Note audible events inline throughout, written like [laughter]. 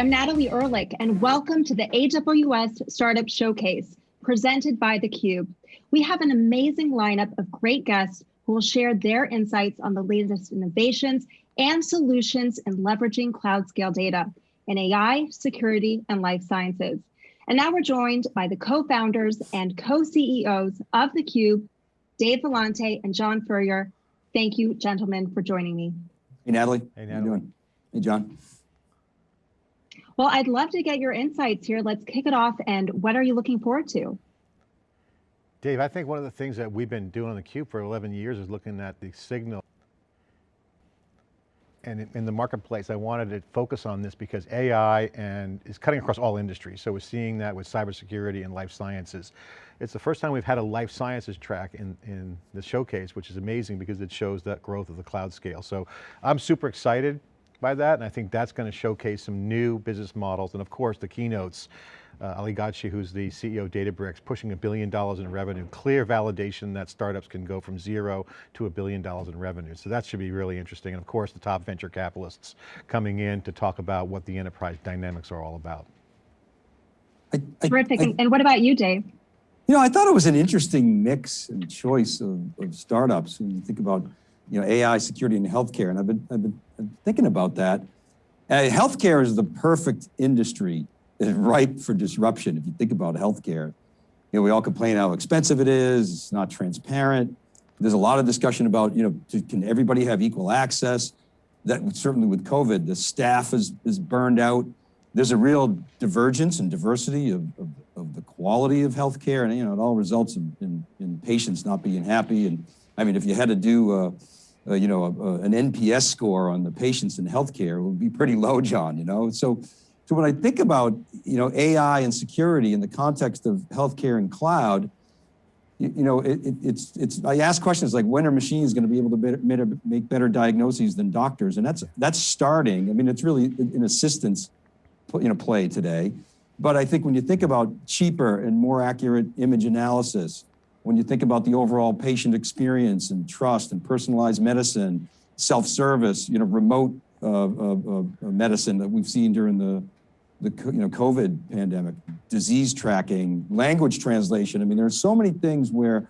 I'm Natalie Ehrlich, and welcome to the AWS Startup Showcase presented by theCUBE. We have an amazing lineup of great guests who will share their insights on the latest innovations and solutions in leveraging cloud scale data in AI, security, and life sciences. And now we're joined by the co-founders and co-CEOs of theCUBE, Dave Vellante and John Furrier. Thank you, gentlemen, for joining me. Hey, Natalie. Hey, Natalie. How you doing? Hey, John. Well, I'd love to get your insights here. Let's kick it off. And what are you looking forward to? Dave, I think one of the things that we've been doing on theCUBE for 11 years is looking at the signal and in the marketplace, I wanted to focus on this because AI and is cutting across all industries. So we're seeing that with cybersecurity and life sciences. It's the first time we've had a life sciences track in, in the showcase, which is amazing because it shows that growth of the cloud scale. So I'm super excited by that, and I think that's going to showcase some new business models, and of course the keynotes. Uh, Ali Ghodsi, who's the CEO of Databricks, pushing a billion dollars in revenue, clear validation that startups can go from zero to a billion dollars in revenue. So that should be really interesting. And of course, the top venture capitalists coming in to talk about what the enterprise dynamics are all about. I, I, Terrific. I, and what about you, Dave? You know, I thought it was an interesting mix and choice of, of startups. When you think about, you know, AI, security, and healthcare, and I've been, I've been thinking about that. Uh, healthcare is the perfect industry [laughs] ripe for disruption. If you think about healthcare, you know, we all complain how expensive it is, it's not transparent. There's a lot of discussion about, you know, can everybody have equal access? That certainly with COVID, the staff is, is burned out. There's a real divergence and diversity of, of, of the quality of healthcare and, you know, it all results in, in, in, patients not being happy. And I mean, if you had to do, uh, uh, you know, a, a, an NPS score on the patients in healthcare would be pretty low, John, you know? So, so when I think about, you know, AI and security in the context of healthcare and cloud, you, you know, it, it, it's, it's, I ask questions like when are machines going to be able to better, make better diagnoses than doctors? And that's, that's starting. I mean, it's really an assistance, you know, play today. But I think when you think about cheaper and more accurate image analysis, when you think about the overall patient experience and trust and personalized medicine, self-service, you know, remote uh, uh, uh, medicine that we've seen during the, the you know, COVID pandemic, disease tracking, language translation. I mean, there are so many things where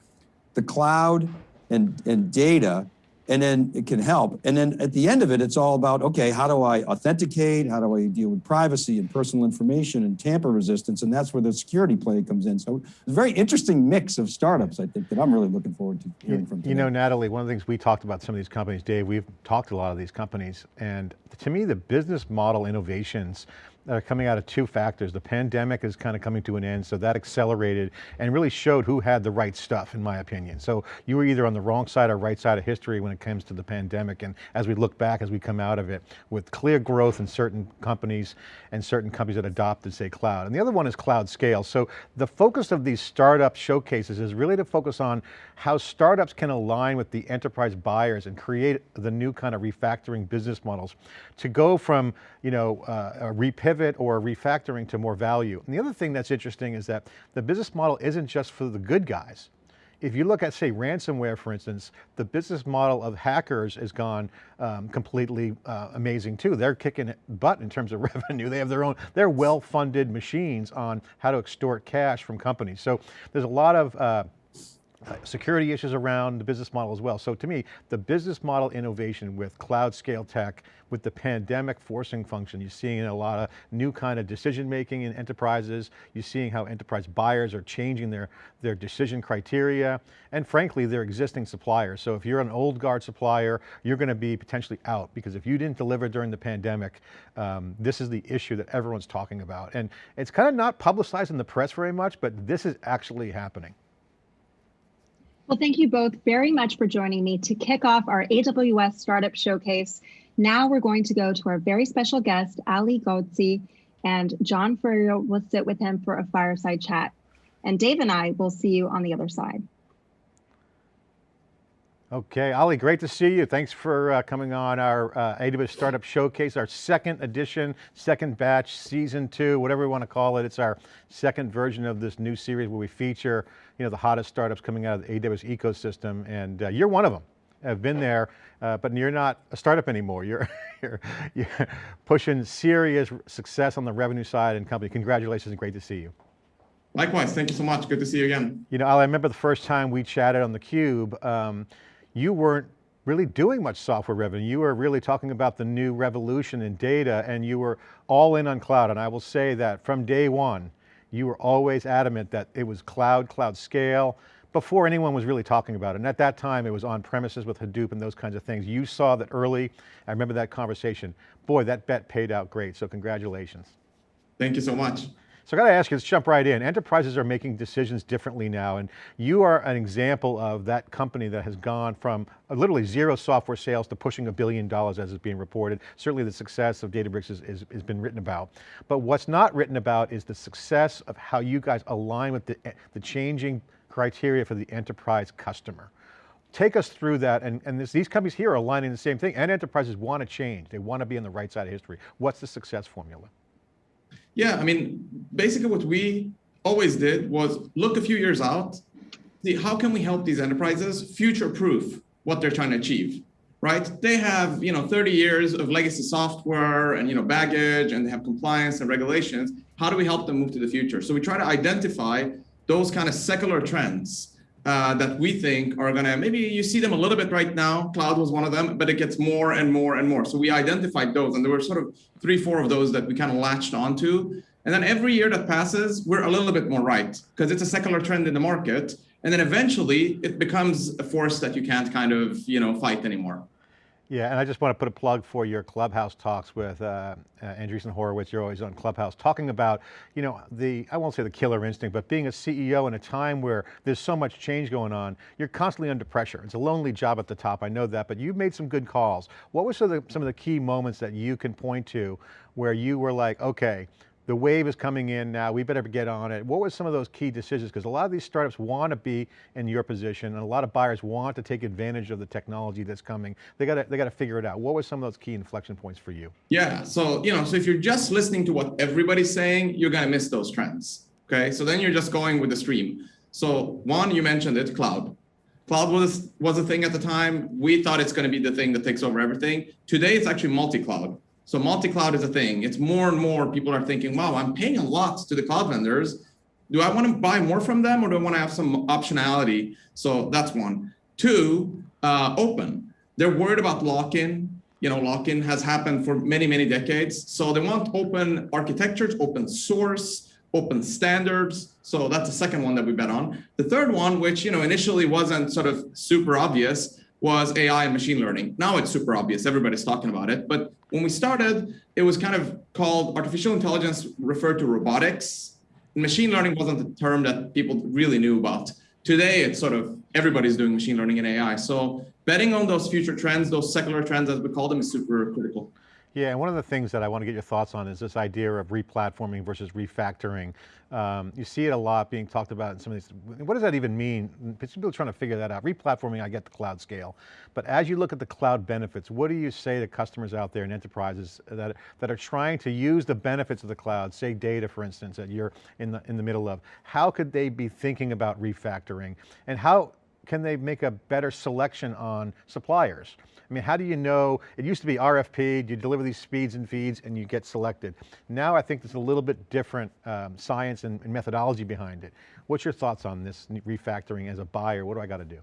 the cloud and, and data and then it can help. And then at the end of it, it's all about, okay, how do I authenticate? How do I deal with privacy and personal information and tamper resistance? And that's where the security play comes in. So it's a very interesting mix of startups, I think, that I'm really looking forward to hearing from today. You know, Natalie, one of the things we talked about some of these companies, Dave, we've talked to a lot of these companies, and to me, the business model innovations that are coming out of two factors. The pandemic is kind of coming to an end, so that accelerated and really showed who had the right stuff, in my opinion. So you were either on the wrong side or right side of history when it comes to the pandemic, and as we look back, as we come out of it, with clear growth in certain companies and certain companies that adopted, say, cloud. And the other one is cloud scale. So the focus of these startup showcases is really to focus on how startups can align with the enterprise buyers and create the new kind of refactoring business models to go from, you know, uh, a repivot or refactoring to more value. And the other thing that's interesting is that the business model isn't just for the good guys. If you look at say ransomware, for instance, the business model of hackers has gone um, completely uh, amazing too. They're kicking butt in terms of [laughs] revenue. They have their own, they're well-funded machines on how to extort cash from companies. So there's a lot of uh, security issues around the business model as well. So to me, the business model innovation with cloud scale tech, with the pandemic forcing function, you're seeing a lot of new kind of decision making in enterprises. You're seeing how enterprise buyers are changing their, their decision criteria, and frankly, their existing suppliers. So if you're an old guard supplier, you're going to be potentially out, because if you didn't deliver during the pandemic, um, this is the issue that everyone's talking about. And it's kind of not publicized in the press very much, but this is actually happening. Well, thank you both very much for joining me to kick off our AWS Startup Showcase. Now we're going to go to our very special guest, Ali Ghodsi, and John Furrier will sit with him for a fireside chat. And Dave and I will see you on the other side. Okay, Ali, great to see you. Thanks for uh, coming on our uh, AWS Startup Showcase, our second edition, second batch, season two, whatever we want to call it. It's our second version of this new series where we feature you know, the hottest startups coming out of the AWS ecosystem, and uh, you're one of them. I've been there, uh, but you're not a startup anymore. You're, [laughs] you're, you're pushing serious success on the revenue side and company. Congratulations and great to see you. Likewise, thank you so much. Good to see you again. You know, Ali, I remember the first time we chatted on theCUBE, um, you weren't really doing much software revenue. You were really talking about the new revolution in data and you were all in on cloud. And I will say that from day one, you were always adamant that it was cloud, cloud scale, before anyone was really talking about it. And at that time, it was on premises with Hadoop and those kinds of things. You saw that early. I remember that conversation. Boy, that bet paid out great, so congratulations. Thank you so much. So I got to ask you, let's jump right in. Enterprises are making decisions differently now, and you are an example of that company that has gone from uh, literally zero software sales to pushing a billion dollars as is being reported. Certainly the success of Databricks is, is, has been written about. But what's not written about is the success of how you guys align with the, eh, the changing criteria for the enterprise customer. Take us through that, and, and this, these companies here are aligning the same thing, and enterprises want to change. They want to be on the right side of history. What's the success formula? Yeah, I mean, basically what we always did was look a few years out, see how can we help these enterprises future-proof what they're trying to achieve, right? They have, you know, 30 years of legacy software and, you know, baggage and they have compliance and regulations. How do we help them move to the future? So we try to identify those kind of secular trends uh, that we think are going to, maybe you see them a little bit right now. Cloud was one of them, but it gets more and more and more. So we identified those and there were sort of three, four of those that we kind of latched onto. And then every year that passes, we're a little bit more right because it's a secular trend in the market. And then eventually it becomes a force that you can't kind of, you know, fight anymore. Yeah, and I just want to put a plug for your Clubhouse talks with uh, uh, Andreessen Horowitz. You're always on Clubhouse talking about, you know, the, I won't say the killer instinct, but being a CEO in a time where there's so much change going on, you're constantly under pressure. It's a lonely job at the top, I know that, but you've made some good calls. What were some of the, some of the key moments that you can point to where you were like, okay, the wave is coming in now, we better get on it. What were some of those key decisions? Because a lot of these startups want to be in your position and a lot of buyers want to take advantage of the technology that's coming. They got to, they got to figure it out. What were some of those key inflection points for you? Yeah, so, you know, so if you're just listening to what everybody's saying, you're going to miss those trends. Okay, so then you're just going with the stream. So one, you mentioned it, cloud. Cloud was, was a thing at the time. We thought it's going to be the thing that takes over everything. Today, it's actually multi-cloud. So multi-cloud is a thing. It's more and more people are thinking, wow, I'm paying a lot to the cloud vendors. Do I want to buy more from them or do I want to have some optionality? So that's one. Two, uh, open. They're worried about lock-in. You know, lock-in has happened for many, many decades. So they want open architectures, open source, open standards. So that's the second one that we bet on. The third one, which, you know, initially wasn't sort of super obvious, was AI and machine learning. Now it's super obvious, everybody's talking about it. But when we started, it was kind of called artificial intelligence referred to robotics. Machine learning wasn't the term that people really knew about. Today, it's sort of everybody's doing machine learning and AI. So betting on those future trends, those secular trends as we call them is super critical. Yeah, and one of the things that I want to get your thoughts on is this idea of replatforming versus refactoring. Um, you see it a lot being talked about in some of these, what does that even mean? People trying to figure that out. Replatforming, I get the cloud scale. But as you look at the cloud benefits, what do you say to customers out there and enterprises that, that are trying to use the benefits of the cloud, say data for instance, that you're in the, in the middle of, how could they be thinking about refactoring? And how can they make a better selection on suppliers? I mean, how do you know, it used to be RFP, you deliver these speeds and feeds and you get selected. Now I think there's a little bit different um, science and, and methodology behind it. What's your thoughts on this refactoring as a buyer? What do I got to do?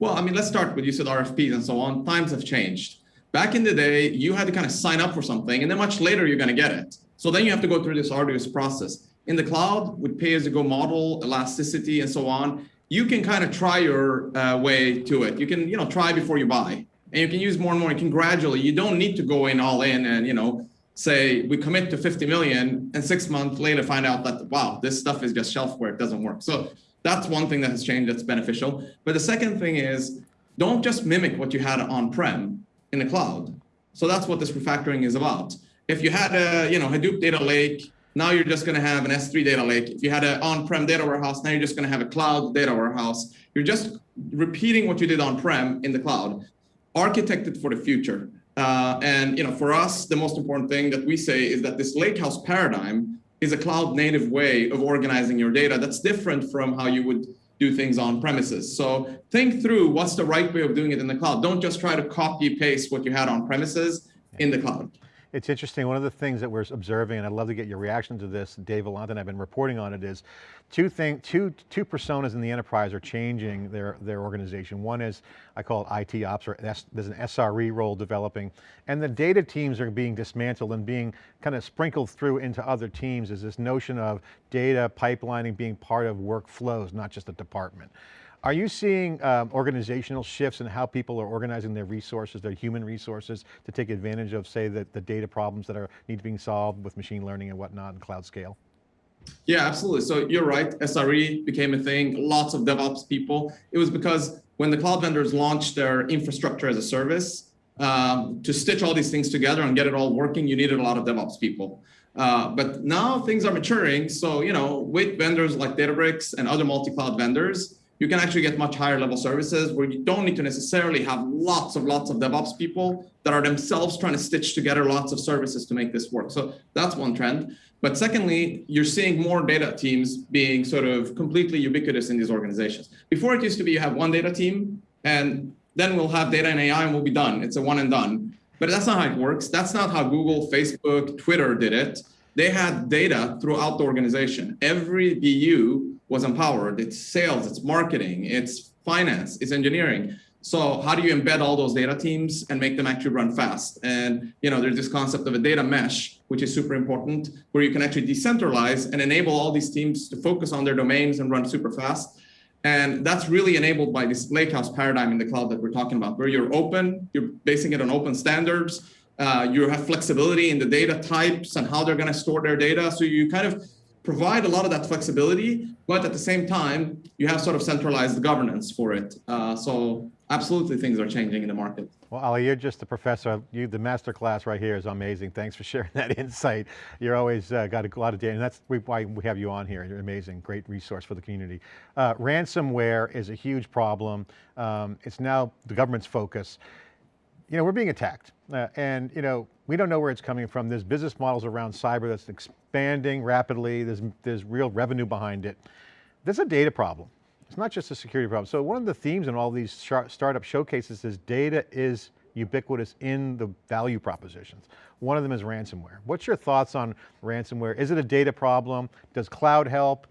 Well, I mean, let's start with you said RFPs and so on. Times have changed. Back in the day, you had to kind of sign up for something and then much later you're going to get it. So then you have to go through this arduous process. In the cloud, with pay-as-you-go model, elasticity, and so on, you can kind of try your uh, way to it. You can, you know, try before you buy and you can use more and more. You can gradually, you don't need to go in all in and, you know, say we commit to 50 million and six months later find out that, wow, this stuff is just shelfware, it doesn't work. So that's one thing that has changed that's beneficial. But the second thing is don't just mimic what you had on-prem in the cloud. So that's what this refactoring is about. If you had a, you know, Hadoop data lake, now you're just going to have an S3 data lake. If you had an on-prem data warehouse, now you're just going to have a cloud data warehouse. You're just repeating what you did on-prem in the cloud architected for the future. Uh, and you know, for us, the most important thing that we say is that this lakehouse paradigm is a cloud native way of organizing your data that's different from how you would do things on premises. So think through what's the right way of doing it in the cloud. Don't just try to copy paste what you had on premises in the cloud. It's interesting, one of the things that we're observing, and I'd love to get your reaction to this, Dave Vellante and I've been reporting on it, is two, thing, two, two personas in the enterprise are changing their, their organization. One is, I call it IT ops, or there's an SRE role developing, and the data teams are being dismantled and being kind of sprinkled through into other teams is this notion of data pipelining being part of workflows, not just a department. Are you seeing um, organizational shifts in how people are organizing their resources, their human resources, to take advantage of, say, the, the data problems that are need to be solved with machine learning and whatnot in cloud scale? Yeah, absolutely. So you're right. SRE became a thing. Lots of DevOps people. It was because when the cloud vendors launched their infrastructure as a service, um, to stitch all these things together and get it all working, you needed a lot of DevOps people. Uh, but now things are maturing. So, you know, with vendors like Databricks and other multi-cloud vendors, you can actually get much higher level services where you don't need to necessarily have lots of lots of DevOps people that are themselves trying to stitch together lots of services to make this work. So that's one trend. But secondly, you're seeing more data teams being sort of completely ubiquitous in these organizations. Before it used to be you have one data team and then we'll have data and AI and we'll be done. It's a one and done. But that's not how it works. That's not how Google, Facebook, Twitter did it. They had data throughout the organization. Every BU was empowered. It's sales, it's marketing, it's finance, it's engineering. So how do you embed all those data teams and make them actually run fast? And you know, there's this concept of a data mesh, which is super important, where you can actually decentralize and enable all these teams to focus on their domains and run super fast. And that's really enabled by this lakehouse paradigm in the cloud that we're talking about, where you're open, you're basing it on open standards, uh, you have flexibility in the data types and how they're going to store their data. So you kind of provide a lot of that flexibility, but at the same time, you have sort of centralized governance for it. Uh, so absolutely things are changing in the market. Well, Ali, you're just a professor. You, the master class right here is amazing. Thanks for [laughs] sharing that insight. You're always uh, got a lot of data, and that's why we have you on here. You're amazing, great resource for the community. Uh, ransomware is a huge problem. Um, it's now the government's focus you know, we're being attacked uh, and, you know, we don't know where it's coming from. There's business models around cyber that's expanding rapidly. There's, there's real revenue behind it. There's a data problem. It's not just a security problem. So one of the themes in all these startup showcases is data is ubiquitous in the value propositions. One of them is ransomware. What's your thoughts on ransomware? Is it a data problem? Does cloud help?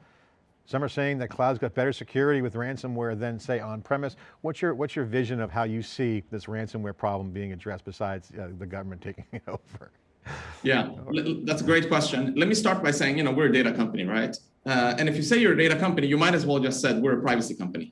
Some are saying that cloud's got better security with ransomware than say on-premise. What's your, what's your vision of how you see this ransomware problem being addressed besides uh, the government taking it [laughs] over? Yeah, that's a great question. Let me start by saying, you know, we're a data company, right? Uh, and if you say you're a data company, you might as well just said we're a privacy company,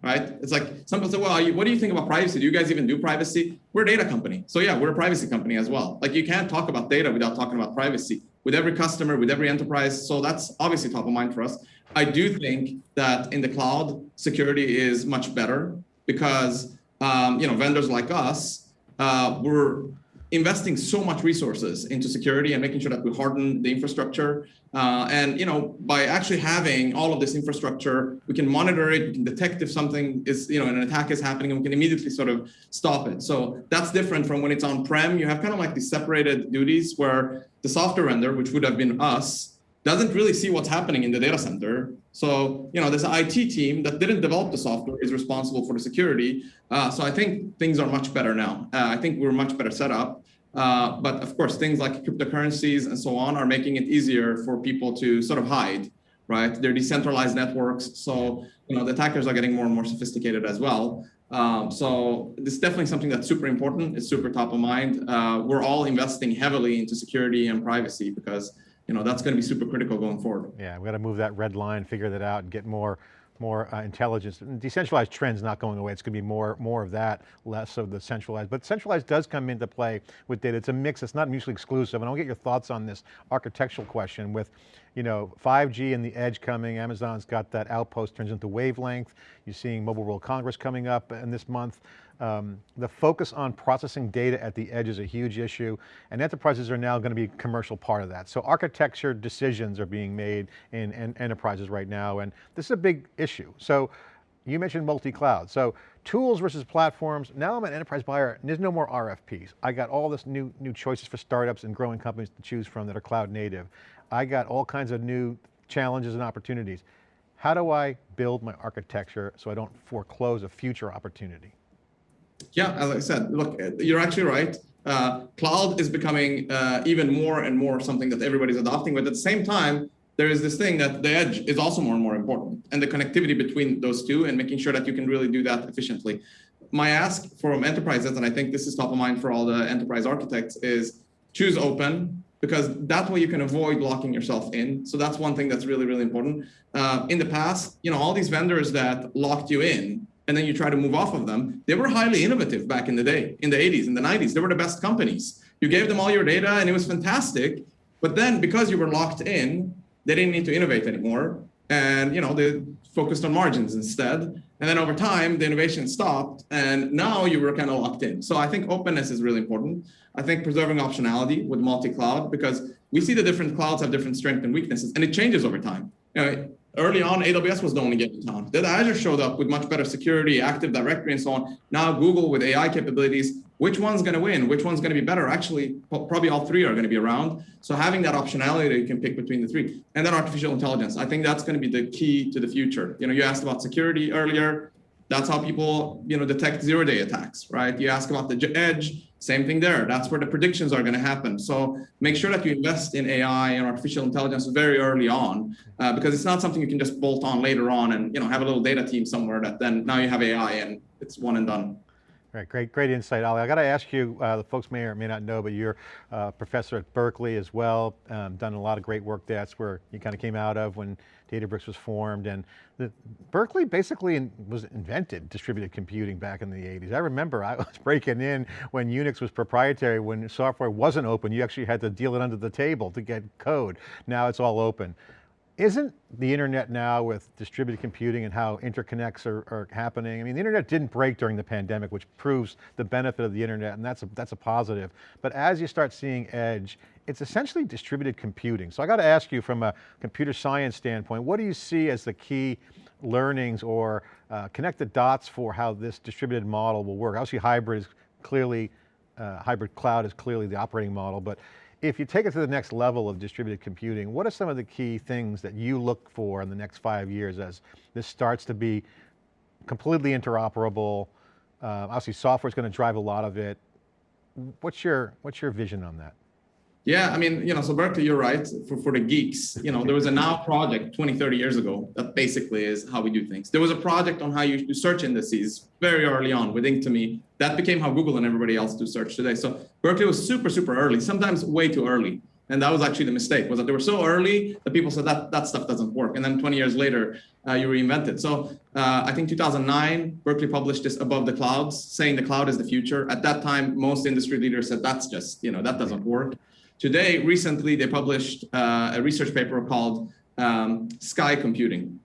right? It's like some people say, well, you, what do you think about privacy? Do you guys even do privacy? We're a data company. So yeah, we're a privacy company as well. Like you can't talk about data without talking about privacy with every customer, with every enterprise. So that's obviously top of mind for us. I do think that in the cloud, security is much better because um, you know vendors like us, uh, we're investing so much resources into security and making sure that we harden the infrastructure. Uh, and you know, by actually having all of this infrastructure, we can monitor it, we can detect if something is, you know, an attack is happening, and we can immediately sort of stop it. So that's different from when it's on-prem. You have kind of like these separated duties where the software vendor, which would have been us, doesn't really see what's happening in the data center. So, you know, this IT team that didn't develop the software is responsible for the security. Uh, so I think things are much better now. Uh, I think we're much better set up. Uh, but of course, things like cryptocurrencies and so on are making it easier for people to sort of hide, right? They're decentralized networks. So, you know, the attackers are getting more and more sophisticated as well. Um, so this is definitely something that's super important. It's super top of mind. Uh, we're all investing heavily into security and privacy because you know, that's going to be super critical going forward. Yeah, we got to move that red line, figure that out and get more more uh, intelligence. Decentralized trends not going away. It's going to be more, more of that, less of the centralized. But centralized does come into play with data. It's a mix, it's not mutually exclusive. And I'll get your thoughts on this architectural question with, you know, 5G and the edge coming, Amazon's got that outpost turns into wavelength. You're seeing Mobile World Congress coming up in this month. Um, the focus on processing data at the edge is a huge issue, and enterprises are now going to be a commercial part of that. So architecture decisions are being made in, in enterprises right now, and this is a big issue. So you mentioned multi-cloud. So tools versus platforms. Now I'm an enterprise buyer, and there's no more RFPs. I got all this new, new choices for startups and growing companies to choose from that are cloud native. I got all kinds of new challenges and opportunities. how do I build my architecture so I don't foreclose a future opportunity? Yeah, as I said, look, you're actually right. Uh, cloud is becoming uh, even more and more something that everybody's adopting, but at the same time, there is this thing that the edge is also more and more important and the connectivity between those two and making sure that you can really do that efficiently. My ask from enterprises, and I think this is top of mind for all the enterprise architects, is choose open because that way you can avoid locking yourself in. So that's one thing that's really, really important. Uh, in the past, you know, all these vendors that locked you in and then you try to move off of them, they were highly innovative back in the day, in the 80s, in the 90s. They were the best companies. You gave them all your data and it was fantastic. But then because you were locked in, they didn't need to innovate anymore. And you know, they focused on margins instead. And then over time, the innovation stopped and now you were kind of locked in. So I think openness is really important. I think preserving optionality with multi-cloud because we see the different clouds have different strengths and weaknesses and it changes over time. You know, early on, AWS was the only game in town. Then Azure showed up with much better security, Active Directory, and so on. Now Google with AI capabilities, which one's going to win? Which one's going to be better? Actually, probably all three are going to be around. So having that optionality you can pick between the three, and then artificial intelligence. I think that's going to be the key to the future. You know, you asked about security earlier. That's how people, you know, detect zero-day attacks, right? You ask about the edge, same thing there. That's where the predictions are going to happen. So make sure that you invest in AI and artificial intelligence very early on, uh, because it's not something you can just bolt on later on and you know have a little data team somewhere that then now you have AI and it's one and done. Right, great, great insight, Ali. I got to ask you, uh, the folks may or may not know, but you're a uh, professor at Berkeley as well, um, done a lot of great work. That's where you kind of came out of when Databricks was formed. And the, Berkeley basically in, was invented distributed computing back in the 80s. I remember I [laughs] was breaking in when Unix was proprietary, when software wasn't open, you actually had to deal it under the table to get code. Now it's all open. Isn't the internet now with distributed computing and how interconnects are, are, happening? I mean, the internet didn't break during the pandemic, which proves the benefit of the internet, and that's a, that's a positive. But as you start seeing edge, it's essentially distributed computing. So I got to ask you from a computer science standpoint, what do you see as the key learnings or uh, connect the dots for how this distributed model will work? Obviously hybrid is clearly, uh, hybrid cloud is clearly the operating model, but if you take it to the next level of distributed computing, what are some of the key things that you look for in the next five years as this starts to be completely interoperable? Uh, obviously software is going to drive a lot of it. What's your, what's your vision on that? Yeah, I mean, you know, so Berkeley, you're right. For, for the geeks, you know, there was a now project 20, 30 years ago that basically is how we do things. There was a project on how you do search indices very early on with Inktomi. That became how Google and everybody else do search today. So Berkeley was super, super early, sometimes way too early. And that was actually the mistake, was that they were so early that people said that that stuff doesn't work. And then 20 years later, uh, you reinvent it. So uh, I think 2009, Berkeley published this Above the Clouds, saying the cloud is the future. At that time, most industry leaders said that's just, you know, that doesn't work. Today, recently, they published uh, a research paper called um, Sky Computing.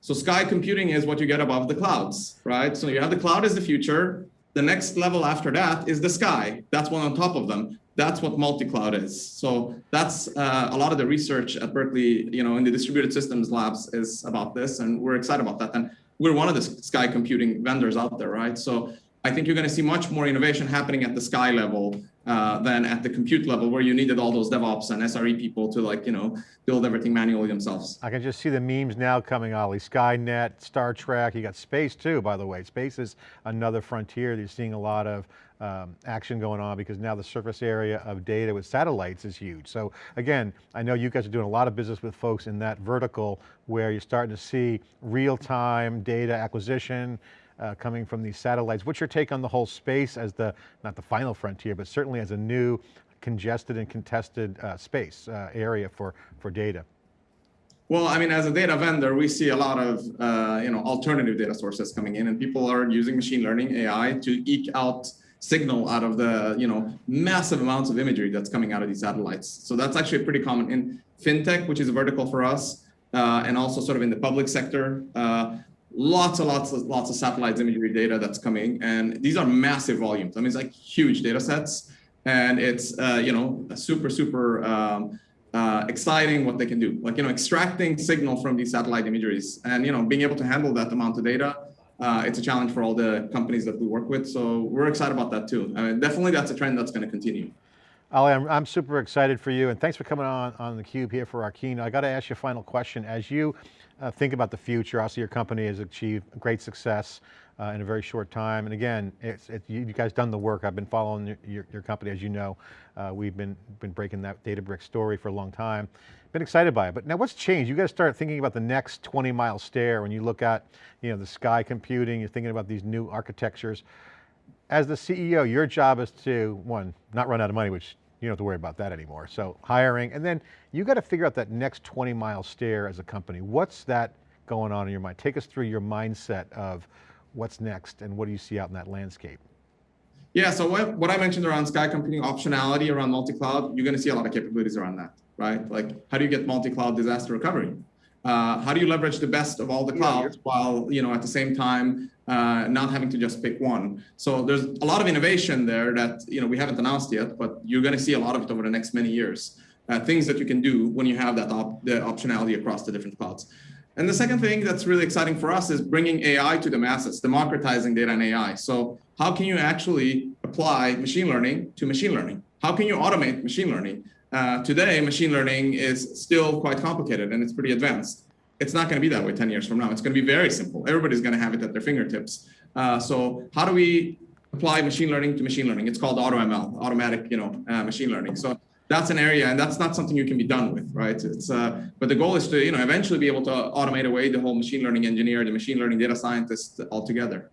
So Sky Computing is what you get above the clouds, right? So you have the cloud as the future. The next level after that is the sky. That's one on top of them. That's what multi-cloud is. So that's uh, a lot of the research at Berkeley, you know, in the distributed systems labs is about this, and we're excited about that. And we're one of the sky computing vendors out there, right? So I think you're going to see much more innovation happening at the sky level uh, than at the compute level where you needed all those DevOps and SRE people to like, you know, build everything manually themselves. I can just see the memes now coming, Ali. Skynet, Star Trek, you got space too, by the way. Space is another frontier. You're seeing a lot of um, action going on because now the surface area of data with satellites is huge. So again, I know you guys are doing a lot of business with folks in that vertical where you're starting to see real-time data acquisition, uh, coming from these satellites. What's your take on the whole space as the, not the final frontier, but certainly as a new congested and contested uh, space uh, area for, for data? Well, I mean, as a data vendor, we see a lot of uh, you know alternative data sources coming in, and people are using machine learning AI to eke out signal out of the you know massive amounts of imagery that's coming out of these satellites. So that's actually pretty common in fintech, which is a vertical for us, uh, and also sort of in the public sector. Uh, lots and lots of lots of satellite imagery data that's coming and these are massive volumes. I mean it's like huge data sets and it's uh, you know super super um, uh, exciting what they can do. Like you know extracting signal from these satellite imageries and you know being able to handle that amount of data uh, it's a challenge for all the companies that we work with. So we're excited about that too. I mean, definitely that's a trend that's going to continue. Ali, I'm, I'm super excited for you and thanks for coming on on the cube here for our keynote. I got to ask you a final question. As you uh, think about the future. Also, your company has achieved great success uh, in a very short time. And again, it's, you, guys done the work. I've been following your, your, your company, as you know. Uh, we've been, been breaking that Databricks story for a long time. Been excited by it, but now what's changed? You got to start thinking about the next 20 mile stare when you look at you know, the sky computing, you're thinking about these new architectures. As the CEO, your job is to, one, not run out of money, which you don't have to worry about that anymore. So hiring, and then you got to figure out that next 20 mile stare as a company. What's that going on in your mind? Take us through your mindset of what's next and what do you see out in that landscape? Yeah, so what, what I mentioned around sky computing optionality around multi-cloud, you're going to see a lot of capabilities around that, right? Like how do you get multi-cloud disaster recovery? Uh, how do you leverage the best of all the clouds yeah, while, you know, at the same time, uh, not having to just pick one? So there's a lot of innovation there that, you know, we haven't announced yet, but you're going to see a lot of it over the next many years. Uh, things that you can do when you have that op the optionality across the different clouds. And the second thing that's really exciting for us is bringing AI to the masses, democratizing data and AI. So how can you actually apply machine learning to machine learning? How can you automate machine learning? Uh, today, machine learning is still quite complicated and it's pretty advanced. It's not going to be that way 10 years from now. It's going to be very simple. Everybody's going to have it at their fingertips. Uh, so how do we apply machine learning to machine learning? It's called AutoML, automatic, you know, uh, machine learning. So that's an area, and that's not something you can be done with, right? It's uh, but the goal is to you know eventually be able to automate away the whole machine learning engineer, the machine learning data scientist altogether.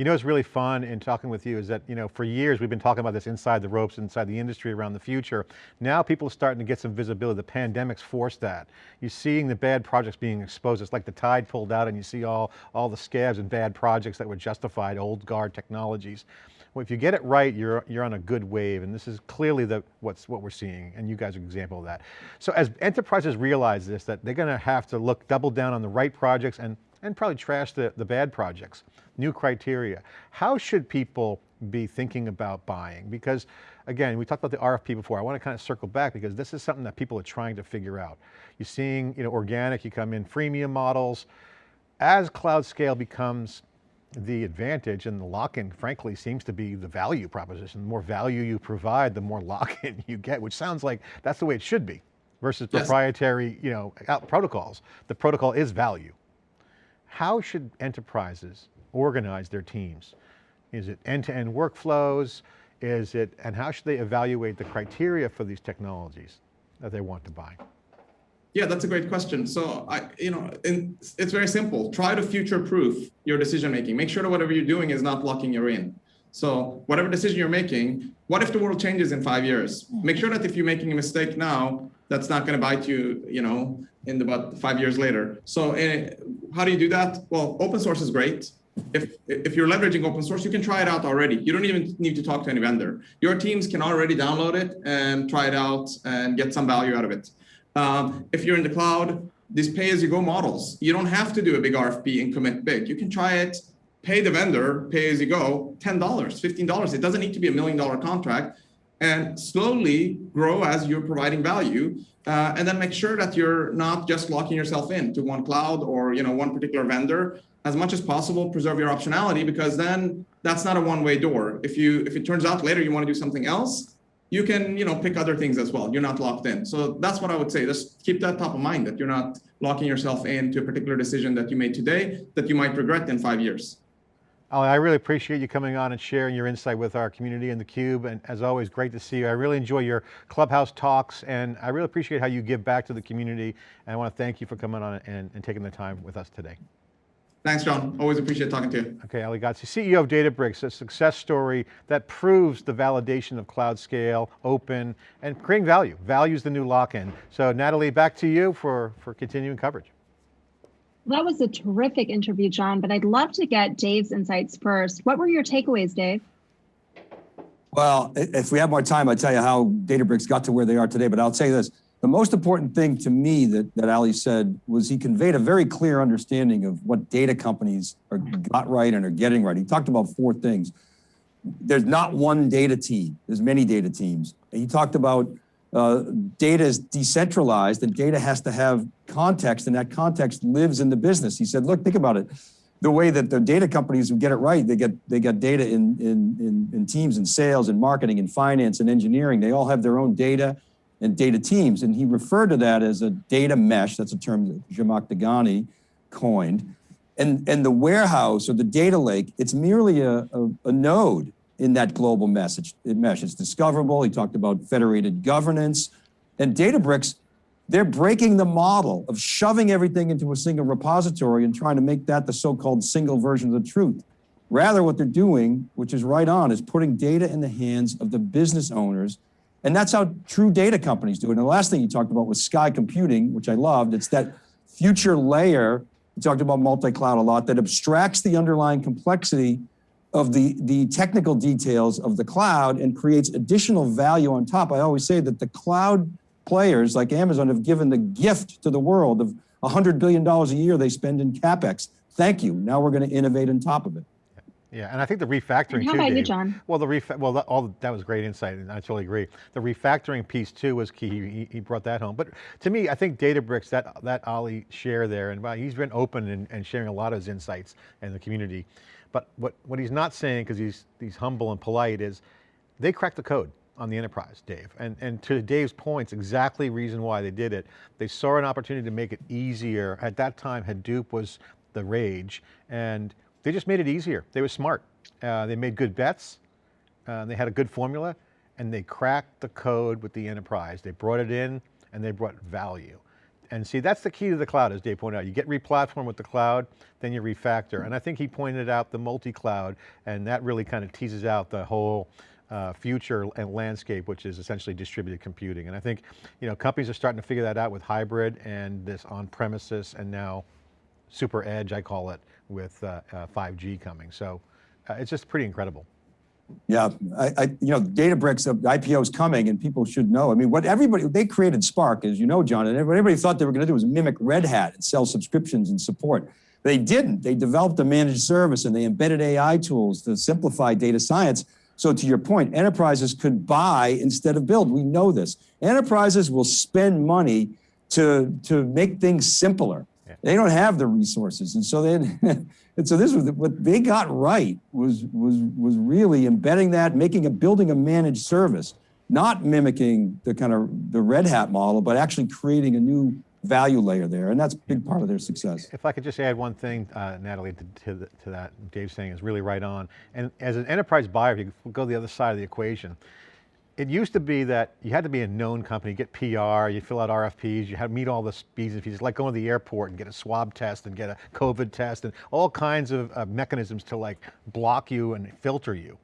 You know, it's really fun in talking with you is that, you know, for years we've been talking about this inside the ropes, inside the industry around the future. Now people are starting to get some visibility. The pandemic's forced that. You're seeing the bad projects being exposed. It's like the tide pulled out and you see all, all the scabs and bad projects that were justified, old guard technologies. Well, if you get it right, you're, you're on a good wave, and this is clearly the, what's, what we're seeing, and you guys are an example of that. So as enterprises realize this, that they're going to have to look, double down on the right projects and, and probably trash the, the bad projects, new criteria. How should people be thinking about buying? Because again, we talked about the RFP before. I want to kind of circle back because this is something that people are trying to figure out. You're seeing, you know, organic, you come in freemium models. As cloud scale becomes the advantage and the lock-in frankly seems to be the value proposition. The more value you provide, the more [laughs] lock-in you get, which sounds like that's the way it should be versus yes. proprietary you know, protocols. The protocol is value. How should enterprises organize their teams? Is it end-to-end -end workflows? Is it, and how should they evaluate the criteria for these technologies that they want to buy? Yeah, that's a great question. So I, you know, in, it's very simple. Try to future-proof your decision making. Make sure that whatever you're doing is not locking you in. So whatever decision you're making, what if the world changes in five years? Make sure that if you're making a mistake now, that's not going to bite you, you know, in butt five years later. So uh, how do you do that? Well, open source is great. If if you're leveraging open source, you can try it out already. You don't even need to talk to any vendor. Your teams can already download it and try it out and get some value out of it. Um, if you're in the cloud, these pay-as-you-go models, you don't have to do a big RFP and commit big. You can try it, pay the vendor, pay as you go, $10, $15. It doesn't need to be a million dollar contract and slowly grow as you're providing value. Uh, and then make sure that you're not just locking yourself in to one cloud or you know one particular vendor. As much as possible, preserve your optionality because then that's not a one-way door. If you if it turns out later you want to do something else, you can you know pick other things as well you're not locked in so that's what i would say just keep that top of mind that you're not locking yourself into a particular decision that you made today that you might regret in five years Ali, I really appreciate you coming on and sharing your insight with our community and theCUBE, and as always, great to see you. I really enjoy your Clubhouse talks, and I really appreciate how you give back to the community, and I want to thank you for coming on and, and taking the time with us today. Thanks, John. Always appreciate talking to you. Okay, Ali Ghodsi, CEO of Databricks, a success story that proves the validation of cloud scale, open, and creating value. Value is the new lock-in. So Natalie, back to you for, for continuing coverage. That was a terrific interview, John, but I'd love to get Dave's insights first. What were your takeaways, Dave? Well, if we have more time, I'll tell you how Databricks got to where they are today, but I'll say this. The most important thing to me that, that Ali said was he conveyed a very clear understanding of what data companies are got right and are getting right. He talked about four things. There's not one data team, there's many data teams. He talked about uh, data is decentralized and data has to have context and that context lives in the business. He said, look, think about it. The way that the data companies who get it right, they get they get data in, in, in, in teams in sales and marketing and finance and engineering. They all have their own data and data teams. And he referred to that as a data mesh. That's a term that Zhamak Dehghani coined. And, and the warehouse or the data lake, it's merely a, a, a node in that global message mesh. It's discoverable. He talked about federated governance. And Databricks, they're breaking the model of shoving everything into a single repository and trying to make that the so-called single version of the truth. Rather, what they're doing, which is right on, is putting data in the hands of the business owners. And that's how true data companies do it. And the last thing you talked about was Sky Computing, which I loved. It's that future layer, we talked about multi-cloud a lot, that abstracts the underlying complexity of the, the technical details of the cloud and creates additional value on top. I always say that the cloud players like Amazon have given the gift to the world of $100 billion a year they spend in CapEx. Thank you. Now we're going to innovate on top of it. Yeah, and I think the refactoring and how too, about Dave, you, John? Well, the ref well, that, all that was great insight, and I totally agree. The refactoring piece too was key. He, he brought that home. But to me, I think Databricks, that that Ali share there, and he's been open and, and sharing a lot of his insights in the community. But what, what he's not saying, because he's, he's humble and polite, is they cracked the code on the enterprise, Dave. And, and to Dave's points, exactly reason why they did it. They saw an opportunity to make it easier. At that time, Hadoop was the rage, and they just made it easier. They were smart. Uh, they made good bets. Uh, they had a good formula, and they cracked the code with the enterprise. They brought it in, and they brought value. And see, that's the key to the cloud, as Dave pointed out. You get re-platform with the cloud, then you refactor. And I think he pointed out the multi-cloud, and that really kind of teases out the whole uh, future and landscape, which is essentially distributed computing. And I think, you know, companies are starting to figure that out with hybrid and this on-premises and now super edge, I call it, with uh, uh, 5G coming. So uh, it's just pretty incredible. Yeah, I, I, you know, Databricks uh, IPO is coming, and people should know. I mean, what everybody they created Spark, as you know, John, and everybody thought they were going to do was mimic Red Hat and sell subscriptions and support. They didn't. They developed a managed service and they embedded AI tools to simplify data science. So to your point, enterprises could buy instead of build. We know this. Enterprises will spend money to to make things simpler. They don't have the resources, and so they. [laughs] And so this was what they got right was was was really embedding that, making a building a managed service, not mimicking the kind of the Red Hat model, but actually creating a new value layer there, and that's a big part of their success. If I could just add one thing, uh, Natalie, to, to, the, to that, Dave's saying is really right on. And as an enterprise buyer, if you go to the other side of the equation, it used to be that you had to be a known company, get PR, you fill out RFPs, you had to meet all the speeds and fees, like going to the airport and get a swab test and get a COVID test and all kinds of uh, mechanisms to like block you and filter you.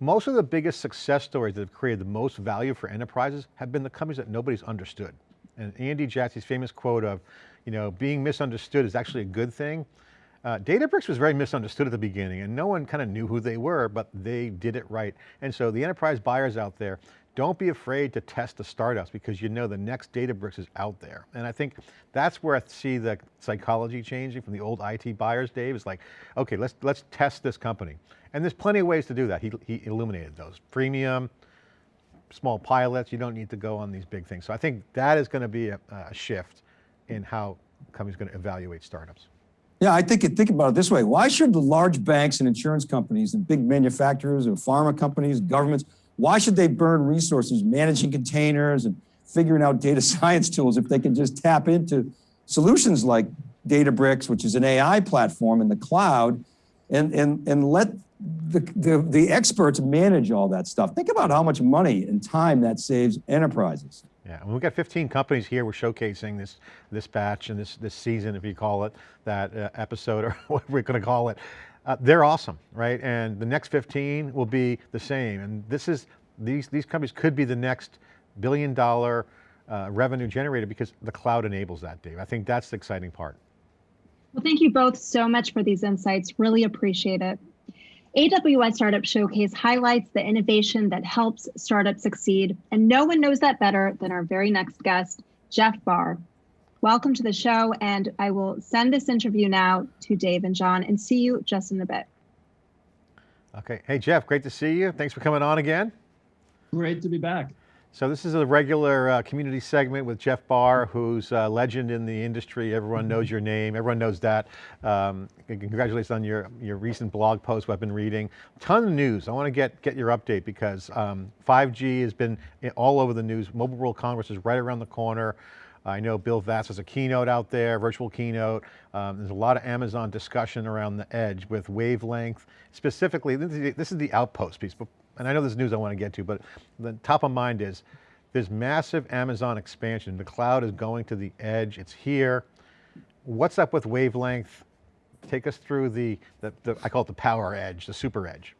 Most of the biggest success stories that have created the most value for enterprises have been the companies that nobody's understood. And Andy Jassy's famous quote of, you know, being misunderstood is actually a good thing. Uh, Databricks was very misunderstood at the beginning and no one kind of knew who they were, but they did it right. And so the enterprise buyers out there, don't be afraid to test the startups because you know the next Databricks is out there. And I think that's where I see the psychology changing from the old IT buyers, Dave, is like, okay, let's, let's test this company. And there's plenty of ways to do that. He, he illuminated those. Freemium, small pilots, you don't need to go on these big things. So I think that is going to be a, a shift in how companies going to evaluate startups. Yeah, I think think about it this way. Why should the large banks and insurance companies and big manufacturers or pharma companies, governments, why should they burn resources managing containers and figuring out data [laughs] science tools if they can just tap into solutions like Databricks, which is an AI platform in the cloud, and, and, and let the, the, the experts manage all that stuff. Think about how much money and time that saves enterprises. Yeah, we've got 15 companies here we're showcasing this this batch and this this season, if you call it, that uh, episode or [laughs] whatever we're going to call it. Uh, they're awesome, right? And the next 15 will be the same. And this is, these, these companies could be the next billion dollar uh, revenue generator because the cloud enables that, Dave. I think that's the exciting part. Well, thank you both so much for these insights. Really appreciate it. AWS Startup Showcase highlights the innovation that helps startups succeed, and no one knows that better than our very next guest, Jeff Barr. Welcome to the show, and I will send this interview now to Dave and John and see you just in a bit. Okay, hey Jeff, great to see you. Thanks for coming on again. Great to be back. So this is a regular uh, community segment with Jeff Barr, who's a legend in the industry. Everyone knows your name. Everyone knows that. Um, congratulations on your, your recent blog post I've been reading. Ton of news. I want to get, get your update because um, 5G has been all over the news. Mobile World Congress is right around the corner. I know Bill Vass has a keynote out there, virtual keynote. Um, there's a lot of Amazon discussion around the edge with wavelength. Specifically, this is the, this is the outpost piece, but, and I know there's news I want to get to, but the top of mind is there's massive Amazon expansion. The cloud is going to the edge, it's here. What's up with wavelength? Take us through the, the, the I call it the power edge, the super edge.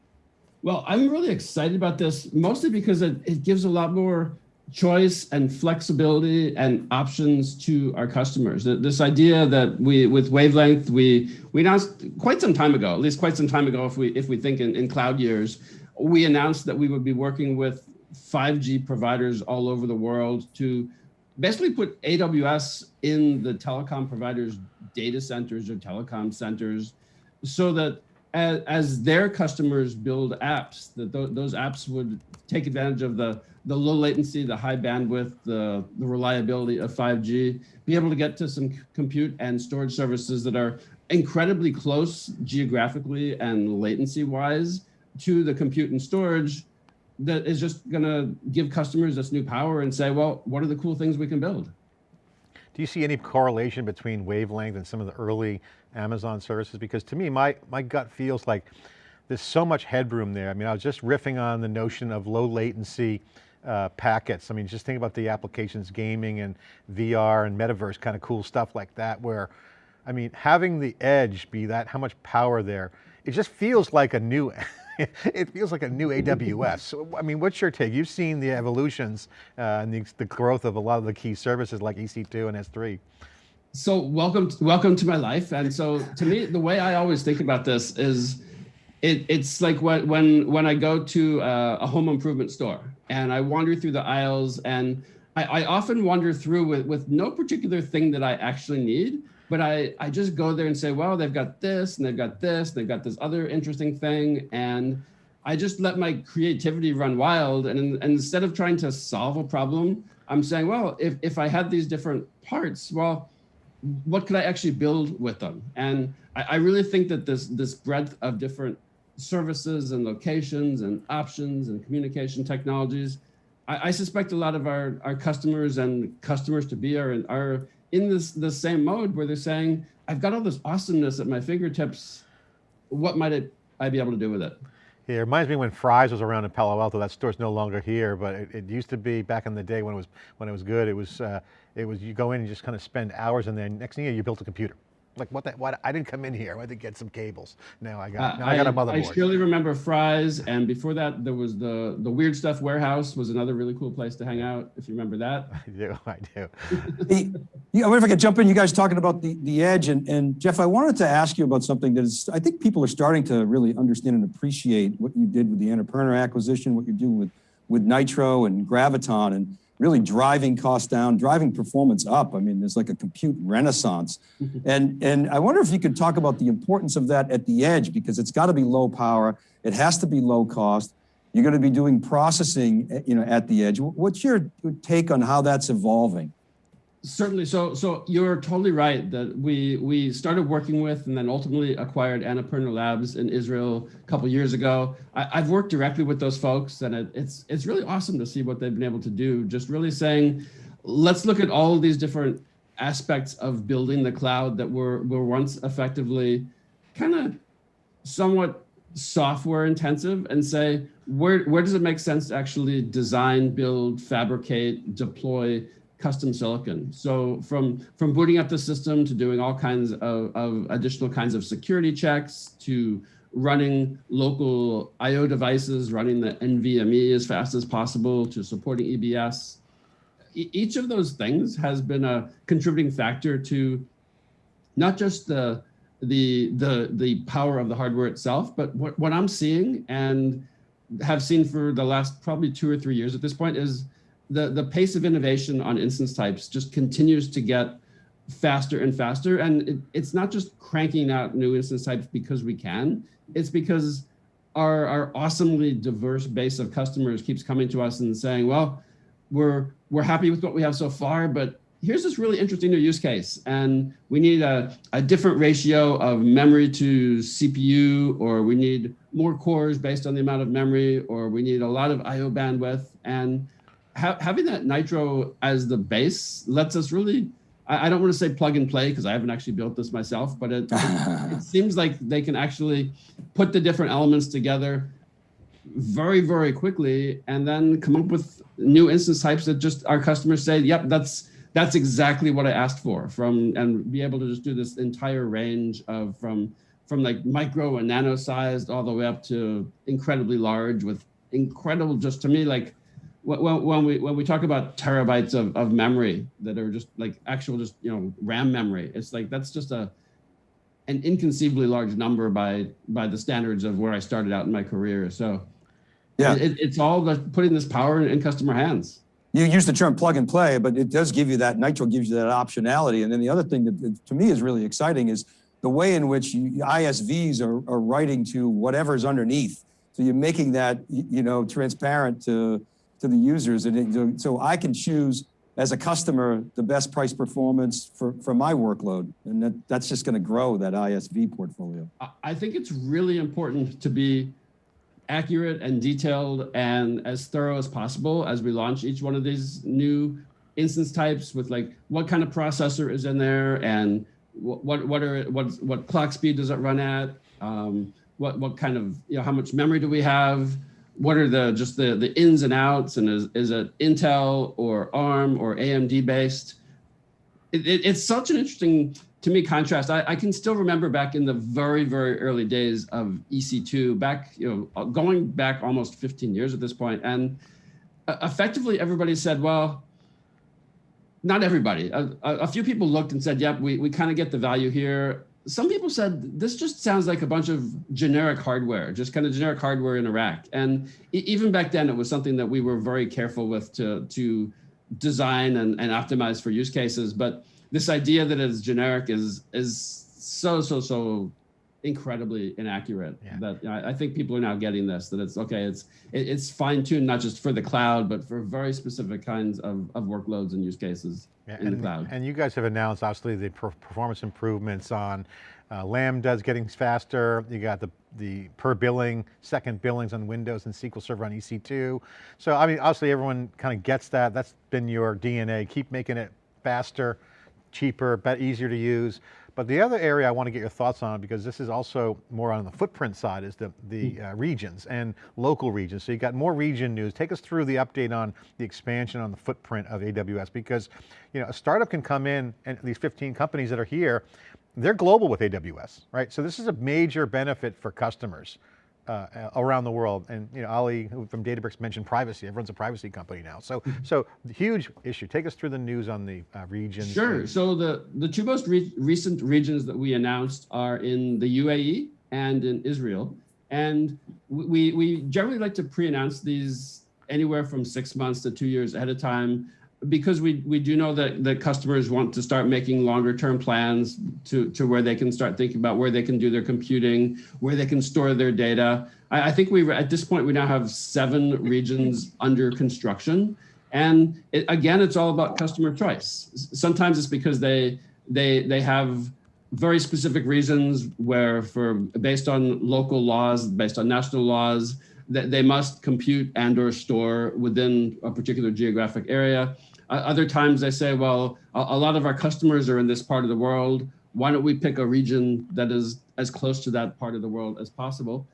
Well, I'm really excited about this, mostly because it, it gives a lot more choice and flexibility and options to our customers. This idea that we, with wavelength, we we announced quite some time ago, at least quite some time ago, if we if we think in, in cloud years, we announced that we would be working with 5G providers all over the world to basically put AWS in the telecom providers' data centers or telecom centers, so that as, as their customers build apps, that th those apps would take advantage of the, the low latency, the high bandwidth, the, the reliability of 5G, be able to get to some compute and storage services that are incredibly close geographically and latency wise to the compute and storage that is just going to give customers this new power and say, well, what are the cool things we can build? Do you see any correlation between wavelength and some of the early Amazon services? Because to me, my, my gut feels like there's so much headroom there. I mean, I was just riffing on the notion of low latency uh, packets. I mean, just think about the applications, gaming and VR and metaverse, kind of cool stuff like that, where, I mean, having the edge be that, how much power there, it just feels like a new, [laughs] [laughs] it feels like a new AWS. I mean, what's your take? You've seen the evolutions uh, and the, the growth of a lot of the key services like EC2 and S3 so welcome welcome to my life and so to me the way i always think about this is it, it's like when when when i go to a, a, home improvement store and i wander through the aisles and I, I, often wander through with with no particular thing that i actually need but i i just go there and say well they've got this and they've got this they've got this other interesting thing and i just let my creativity run wild and, and instead of trying to solve a problem i'm saying well if if i had these different parts well what could I actually build with them? And I, I, really think that this, this breadth of different services and locations and options and communication technologies, I, I suspect a lot of our, our customers and customers to be are, are in this, the same mode where they're saying, I've got all this awesomeness at my fingertips. What might it, I be able to do with it? Yeah, it reminds me when Fry's was around in Palo Alto. That store's no longer here, but it, it, used to be back in the day when it was when it was good. It was uh, it was you go in and just kind of spend hours, and then next thing you know, you built a computer. Like what that? What I didn't come in here. I had to get some cables. Now I got. Uh, now I, I, got a motherboard. I surely remember Fry's, and before that, there was the the Weird Stuff Warehouse was another really cool place to hang out. If you remember that. [laughs] I do. I do. [laughs] the, yeah, I wonder if I could jump in. You guys talking about the the edge, and and Jeff, I wanted to ask you about something that is. I think people are starting to really understand and appreciate what you did with the Annapurna acquisition, what you're doing with with Nitro and Graviton, and really driving costs down, driving performance up. I mean, there's like a compute renaissance. Mm-hmm. and, and I wonder if you could talk about the importance of that at the edge, because it's got to be low power. It has to be low cost. You're going to be doing processing eh, you know, at the edge. What's your take on how that's evolving? Certainly. So, so you're totally right that we we started working with and then ultimately acquired Annapurna Labs in Israel a couple years ago. I, have worked directly with those folks, and it, it's it's really awesome to see what they've been able to do. Just really saying, let's look at all of these different aspects of building the cloud that were were once effectively kind of somewhat software intensive and say where where does it make sense to actually design, build, fabricate, deploy custom silicon. So from, from booting up the system to doing all kinds of, of additional kinds of security checks to running local IO devices, running the NVMe as fast as possible to supporting EBS. E each of those things has been a contributing factor to not just the, the, the, the power of the hardware itself, but what, what I'm seeing and have seen for the last probably two or three years at this point is the, the pace of innovation on instance types just continues to get faster and faster. And it, it's not just cranking out new instance types because we can, it's because our, our awesomely diverse base of customers keeps coming to us and saying, well, we're, we're happy with what we have so far, but here's this really interesting new use case. And we need a, a different ratio of memory to CPU, or we need more cores based on the amount of memory, or we need a lot of IO bandwidth. And ha having that Nitro as the base lets us really, I, I don't want to say plug and play because I haven't actually built this myself, but it, [laughs] it, seems like they can actually put the different elements together very, very quickly and then come up with new instance types that just our customers say, yep, that's that's exactly what I asked for from and be able to just do this entire range of from from like micro and nano sized all the way up to incredibly large with incredible just to me like when, when we when we talk about terabytes of, of memory that are just like actual just you know RAM memory it's like that's just a an inconceivably large number by by the standards of where I started out in my career so yeah, it, it's all the putting this power in customer hands. You use the term plug and play, but it does give you that, Nitro gives you that optionality. And then the other thing that to me is really exciting is the way in which you, ISVs are, are writing to whatever's underneath. So you're making that, you know, transparent to, to the users. And so I can choose as a customer, the best price performance for, for my workload. And that, that's just going to grow that ISV portfolio. I think it's really important to be accurate and detailed and as thorough as possible as we launch each one of these new instance types with like what kind of processor is in there and what what are what what clock speed does it run at um, what what kind of you know how much memory do we have what are the just the the ins and outs and is, is it intel or arm or amd based? It, it, it's such an interesting to me contrast. I, I, can still remember back in the very very early days of ec2 back you know going back almost 15 years at this point and uh, effectively everybody said well not everybody. A, a, few people looked and said yep we, we kind of get the value here some people said this just sounds like a bunch of generic hardware just kind of generic hardware in rack and even back then it was something that we were very careful with to to design and, and optimize for use cases. But this idea that it's generic is is so so so incredibly inaccurate yeah. that you know, I think people are now getting this that it's okay it's it, it's fine tuned not just for the cloud but for very specific kinds of, of workloads and use cases yeah, in and, the cloud and you guys have announced obviously the performance improvements on uh, Lambda's getting faster. You got the, the per billing, second billings on Windows and SQL Server on EC2. So I mean, obviously everyone kind of gets that. That's been your DNA. Keep making it faster cheaper, but easier to use. But the other area I want to get your thoughts on, because this is also more on the footprint side, is the, the hmm. uh, regions and local regions. So you got more region news. Take us through the update on the expansion on the footprint of AWS, because you know a startup can come in, and these 15 companies that are here, they're global with AWS, right? So this is a major benefit for customers uh, around the world. And you know, Ali from Databricks mentioned privacy. Everyone's a privacy company now. So, mm-hmm. so huge issue. Take us through the news on the uh, regions. Sure. So the, the two most re recent regions that we announced are in the UAE and in Israel. And we, we generally like to pre-announce these anywhere from six months to two years ahead of time because we, we do know that, that customers want to start making longer term plans to, to where they can start thinking about where they can do their computing, where they can store their data. I, I think we at this point, we now have seven regions under construction. And it, again, it's all about customer choice. Sometimes it's because they, they, they have very specific reasons where for based on local laws, based on national laws, that they must compute and or store within a particular geographic area. Uh, other times they say, well, a, a, lot of our customers are in this part of the world. Why don't we pick a region that is as close to that part of the world as possible?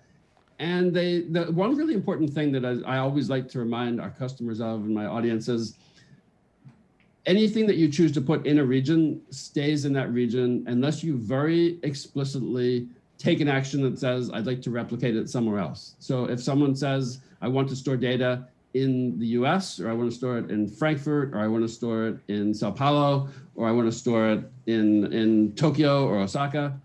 And they, the one really important thing that I, I always like to remind our customers of and my audience is anything that you choose to put in a region stays in that region unless you very explicitly take an action that says, I'd like to replicate it somewhere else. So if someone says, I want to store data in the US, or I want to store it in Frankfurt, or I want to store it in Sao Paulo, or I want to store it in, in Tokyo or Osaka,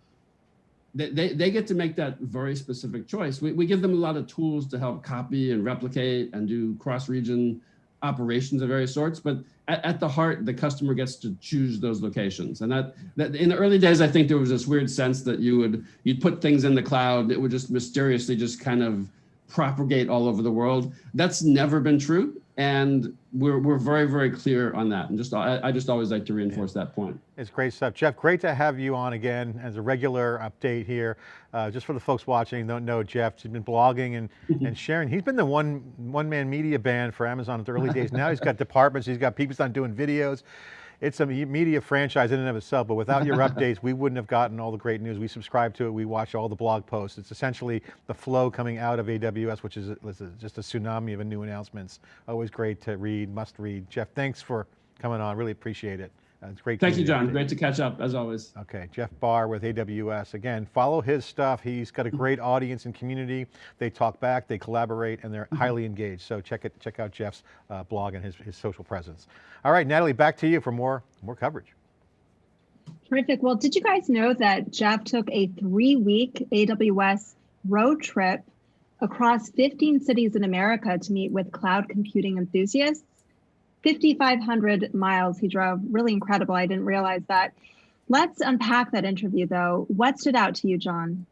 they, they, they get to make that very specific choice. We, we give them a lot of tools to help copy and replicate and do cross-region operations of various sorts, but at, at, the heart, the customer gets to choose those locations. And that, that in the early days, I think there was this weird sense that you would, you'd put things in the cloud, it would just mysteriously just kind of propagate all over the world. That's never been true. And we're, we're very, very clear on that. And just, I, I just always like to reinforce that point. It's great stuff. Jeff, great to have you on again as a regular update here. Uh, just for the folks watching don't know Jeff, he's been blogging and, [laughs] and sharing. He's been the one, one man media band for Amazon at the early days. Now he's got [laughs] departments, he's got people on doing videos it's a media franchise in and of itself, but without your [laughs] updates, we wouldn't have gotten all the great news. We subscribe to it, we watch all the blog posts. It's essentially the flow coming out of AWS, which is just a tsunami of new announcements. Always great to read, must read. Jeff, thanks for coming on, really appreciate it. Uh, it's great. Thank you, John. Great to catch up as always. Okay, Jeff Barr with AWS. Again, follow his stuff. He's got a great audience and community. They talk back, they collaborate, and they're mm-hmm. highly engaged. So check it. Check out Jeff's uh, blog and his, his social presence. All right, Natalie, back to you for more more coverage. Terrific. Well, did you guys know that Jeff took a three-week AWS road trip across 15 cities in America to meet with cloud computing enthusiasts? 5,500 miles he drove. Really incredible. I didn't realize that. Let's unpack that interview though. What stood out to you, John?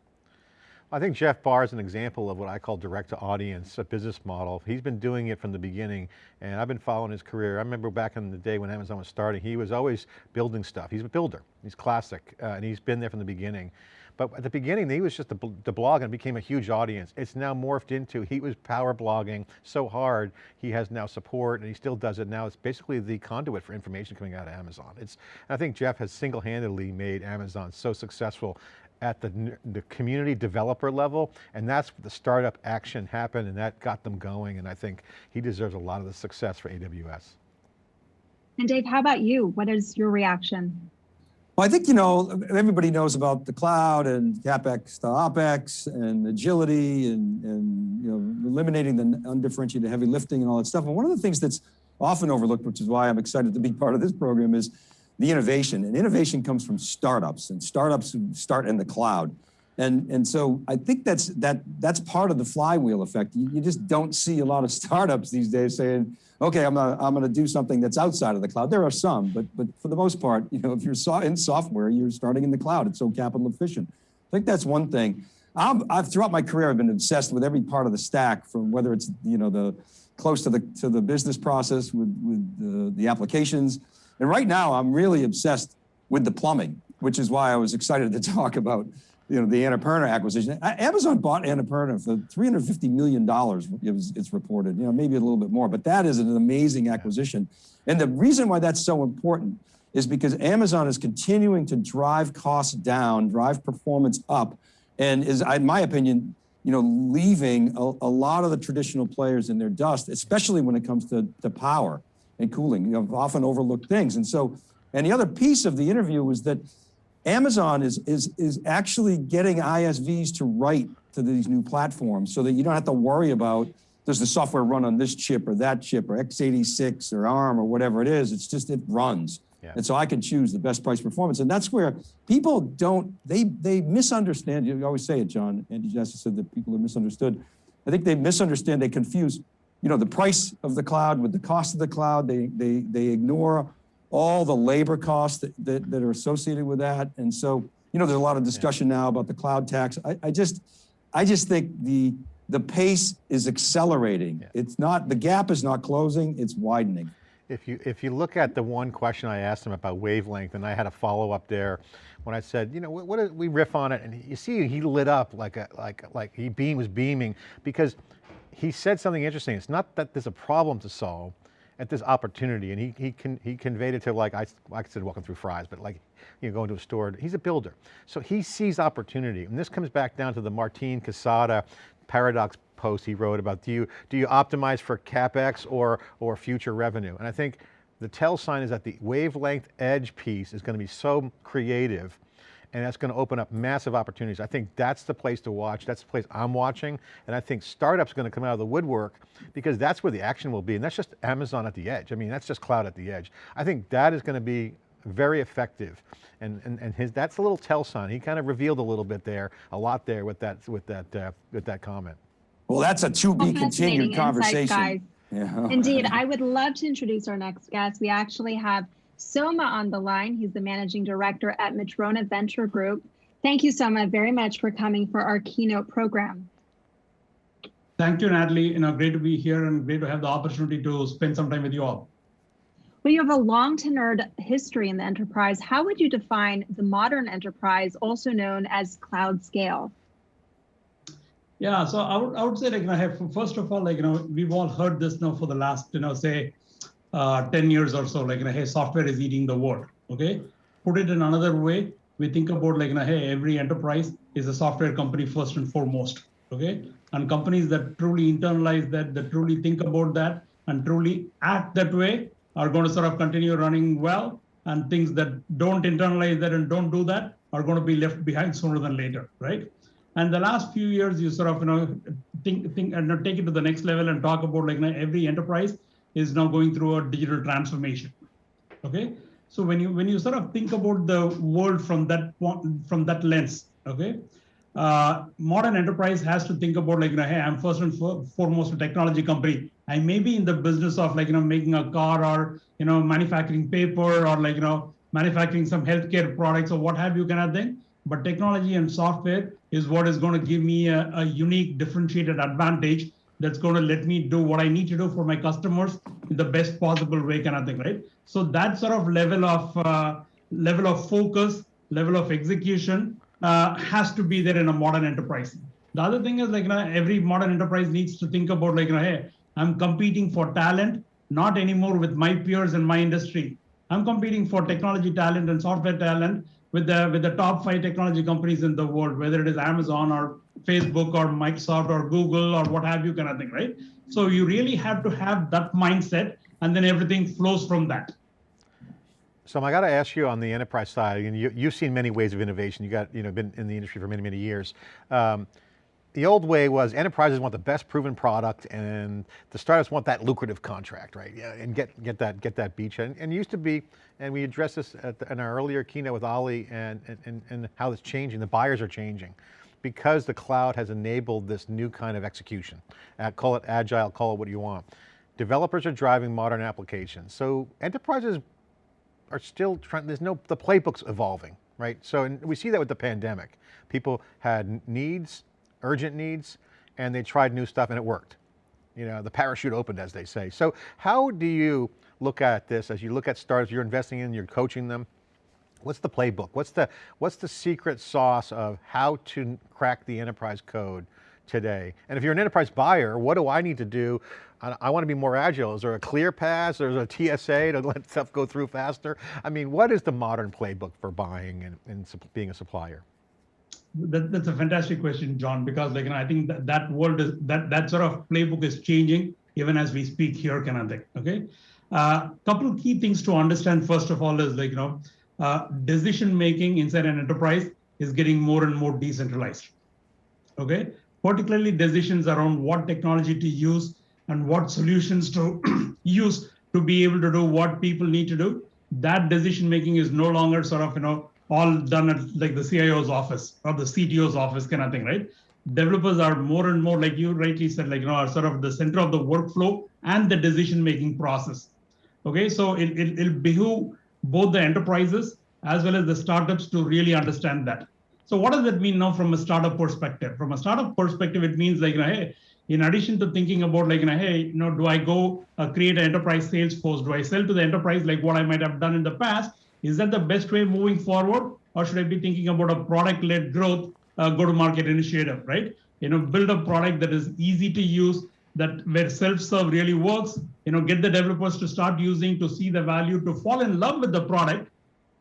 I think Jeff Barr is an example of what I call direct to audience, a business model. He's been doing it from the beginning and I've been following his career. I remember back in the day when Amazon was starting, he was always building stuff. He's a builder, he's classic, uh, and he's been there from the beginning. But at the beginning, he was just the, the blog and became a huge audience. It's now morphed into, he was power blogging so hard, he has now support and he still does it now. It's basically the conduit for information coming out of Amazon. It's, I think Jeff has single-handedly made Amazon so successful at the, the community developer level, and that's the startup action happened and that got them going, and I think he deserves a lot of the success for AWS. And Dave, how about you? What is your reaction? Well, I think, you know, everybody knows about the cloud and CapEx to OpEx and agility and, and, you know, eliminating the undifferentiated heavy lifting and all that stuff. And one of the things that's often overlooked, which is why I'm excited to be part of this program is the innovation. And innovation comes from startups and startups start in the cloud. And, and so I think that's, that, that's part of the flywheel effect. You, you just don't see a lot of [laughs] startups these days saying, okay, I'm gonna, I'm gonna do something that's outside of the cloud. There are some, but, but for the most part, you know, if you're so, in software, you're starting in the cloud. It's so capital efficient. I think that's one thing. i have throughout my career, I've been obsessed with every part of the stack from whether it's, you know, the close to the, to the business process with, with the, the applications. And right now I'm really obsessed with the plumbing, which is why I was excited to [laughs] talk about you know, the Annapurna acquisition. Amazon bought Annapurna for $350 million, it's reported, you know, maybe a little bit more, but that is an amazing acquisition. And the reason why that's so important is because Amazon is continuing to drive costs down, drive performance up, and is, in my opinion, you know, leaving a, a lot of the traditional players in their dust, especially when it comes to, to power and cooling, you know, often overlooked things. And so, and the other piece of the interview was that Amazon is, is, is actually getting ISVs to write to these new platforms so that you don't have to worry about does the software run on this chip or that chip or x86 or ARM or whatever it is. It's just, it runs. Yeah. And so I can choose the best price performance. And that's where people don't, they, they misunderstand. You always say it, John. Andy Jassy said that people are misunderstood. I think they misunderstand, they confuse, you know, the price of the cloud with the cost of the cloud. They, they, they ignore all the labor costs that, that, that, are associated with that. And so, you know, there's a lot of discussion now about the cloud tax. I, I just, I just think the, the pace is accelerating. Yeah. It's not, the gap is not closing, it's widening. If you, if you look at the one question I asked him about wavelength, and I had a follow up there, when I said, you know, what, what we riff on it? And you see, he lit up like a, like, like he beam was beaming because he said something interesting. It's not that there's a problem to solve, at this opportunity, and he he can he conveyed it to like I I said walking through Fry's, but like you know going to a store. He's a builder, so he sees opportunity, and this comes back down to the Martin Casado paradox post he wrote about do you do you optimize for capex or or future revenue, and I think the tell sign is that the wavelength edge piece is going to be so creative and that's going to open up massive opportunities. I think that's the place to watch. That's the place I'm watching. And I think startups are going to come out of the woodwork because that's where the action will be. And that's just Amazon at the edge. I mean, that's just cloud at the edge. I think that is going to be very effective. And, and, and his, that's a little tell sign. He kind of revealed a little bit there, a lot there with that, with that, uh, with that comment. Well, that's a to be continued conversation. Yeah. Indeed, I would love to introduce our next guest. We actually have Soma on the line. He's the managing director at Madrona Venture Group. Thank you, Soma, very much for coming for our keynote program. Thank you, Natalie. You know, great to be here and great to have the opportunity to spend some time with you all. Well, you have a long tenured history in the enterprise. How would you define the modern enterprise, also known as cloud scale? Yeah, so I would, I would say like, you know, first of all, like, you know, we've all heard this now for the last, you know, say uh, 10 years or so, like, you know, hey, software is eating the world, okay? Put it in another way, we think about like, you know, hey, every enterprise is a software company first and foremost, okay? And companies that truly internalize that, that truly think about that and truly act that way are going to sort of continue running well. And things that don't internalize that and don't do that are going to be left behind sooner than later, right? And the last few years, you sort of you know think think and take it to the next level and talk about like you know, every enterprise is now going through a digital transformation. Okay, so when you when you sort of think about the world from that from that lens, okay, uh, modern enterprise has to think about like you know, hey, I'm first and foremost a technology company. I may be in the business of like you know making a car or you know manufacturing paper or like you know manufacturing some healthcare products or what have you kind of thing but technology and software is what is going to give me a, a, unique differentiated advantage that's going to let me do what I need to do for my customers in the best possible way kind of thing, right? So that sort of level of uh, level of focus, level of execution uh, has to be there in a modern enterprise. The other thing is like you know, every modern enterprise needs to think about like, you know, hey, I'm competing for talent, not anymore with my peers in my industry. I'm competing for technology talent and software talent with the with the top five technology companies in the world, whether it is Amazon or Facebook or Microsoft or Google or what have you kind of thing, right? So you really have to have that mindset and then everything flows from that. So I got to ask you on the enterprise side, and you, you've seen many ways of innovation. You got, you know, been in the industry for many, many years. Um, the old way was enterprises want the best proven product and the startups want that lucrative contract, right? Yeah, and get, get that get that beachhead. And, it used to be, and we addressed this the, in our earlier keynote with Ali and, and, and how it's changing, the buyers are changing because the cloud has enabled this new kind of execution. Uh, call it agile, call it what you want. Developers are driving modern applications. So enterprises are still trying, there's no, the playbook's evolving, right? So and we see that with the pandemic. People had needs, urgent needs, and they tried new stuff and it worked. You know, the parachute opened, as they say. So how do you look at this as you look at startups you're investing in, you're coaching them? What's the playbook? What's the, what's the secret sauce of how to crack the enterprise code today? And if you're an enterprise buyer, what do I need to do? I, I want to be more agile. Is there a clear pass? There's a TSA to let stuff go through faster? I mean, what is the modern playbook for buying and, and being a supplier? that, that's a fantastic question, John, because like, you know, I think that, that world is, that, that sort of playbook is changing even as we speak here, kind of thing, okay? A uh, couple of key things to understand, first of all, is like, you know, uh, decision-making inside an enterprise is getting more and more decentralized, okay? Particularly decisions around what technology to use and what solutions to [clears throat] use to be able to do what people need to do. That decision-making is no longer sort of, you know, all done at like the CIO's office or the CTO's office kind of thing, right? Developers are more and more, like you rightly said, like, you know, are sort of the center of the workflow and the decision-making process. Okay, so it, it, it'll behoove both the enterprises as well as the startups to really understand that. So what does that mean now from a startup perspective? From a startup perspective, it means like, you know, hey, in addition to thinking about like, you know, hey, you know, do I go uh, create an enterprise sales force? Do I sell to the enterprise like what I might have done in the past? Is that the best way moving forward? Or should I be thinking about a product-led growth uh, go-to-market initiative, right? You know, build a product that is easy to use, that where self-serve really works, you know, get the developers to start using, to see the value, to fall in love with the product.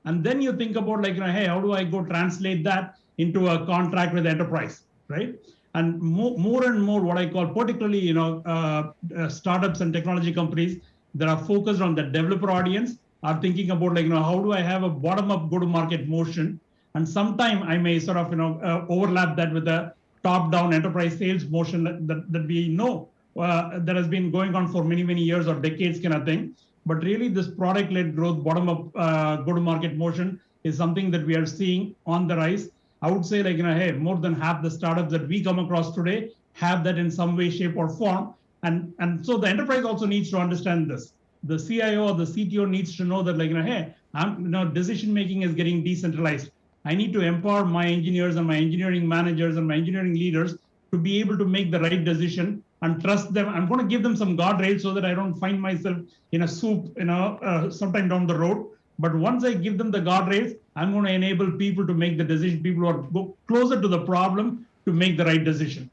And then you think about like, you know, hey, how do I go translate that into a contract with enterprise, right? And more, more and more what I call particularly, you know, uh, uh, startups and technology companies that are focused on the developer audience are thinking about like, you know, how do I have a bottom-up go-to-market motion? And sometime I may sort of, you know, uh, overlap that with a top-down enterprise sales motion that, that, that we know uh, that has been going on for many, many years or decades kind of thing. But really this product-led growth, bottom-up uh, go-to-market motion is something that we are seeing on the rise. I would say like, you know, hey, more than half the startups that we come across today have that in some way, shape or form. And, and so the enterprise also needs to understand this the CIO or the CTO needs to know that like, you know, hey, I'm, you know, decision making is getting decentralized. I need to empower my engineers and my engineering managers and my engineering leaders to be able to make the right decision and trust them. I'm going to give them some guardrails so that I don't find myself in a soup, you know, uh, sometime down the road. But once I give them the guardrails, I'm going to enable people to make the decision. People who are closer to the problem to make the right decision.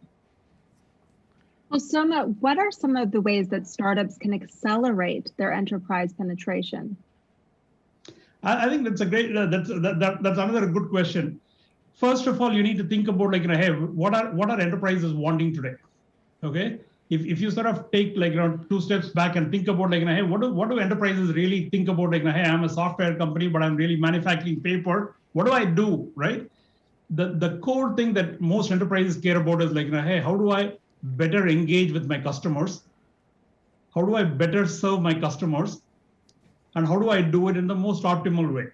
Well, Soma, what are some of the ways that startups can accelerate their enterprise penetration? I, I think that's a great. Uh, that's that, that, that's another good question. First of all, you need to think about like, you know, hey, what are what are enterprises wanting today? Okay, if, if you sort of take like you know two steps back and think about like you know, hey what do what do enterprises really think about like you know, hey I'm a software company but I'm really manufacturing paper. What do I do right? The the core thing that most enterprises care about is like you know, hey how do I better engage with my customers? How do I better serve my customers? And how do I do it in the most optimal way?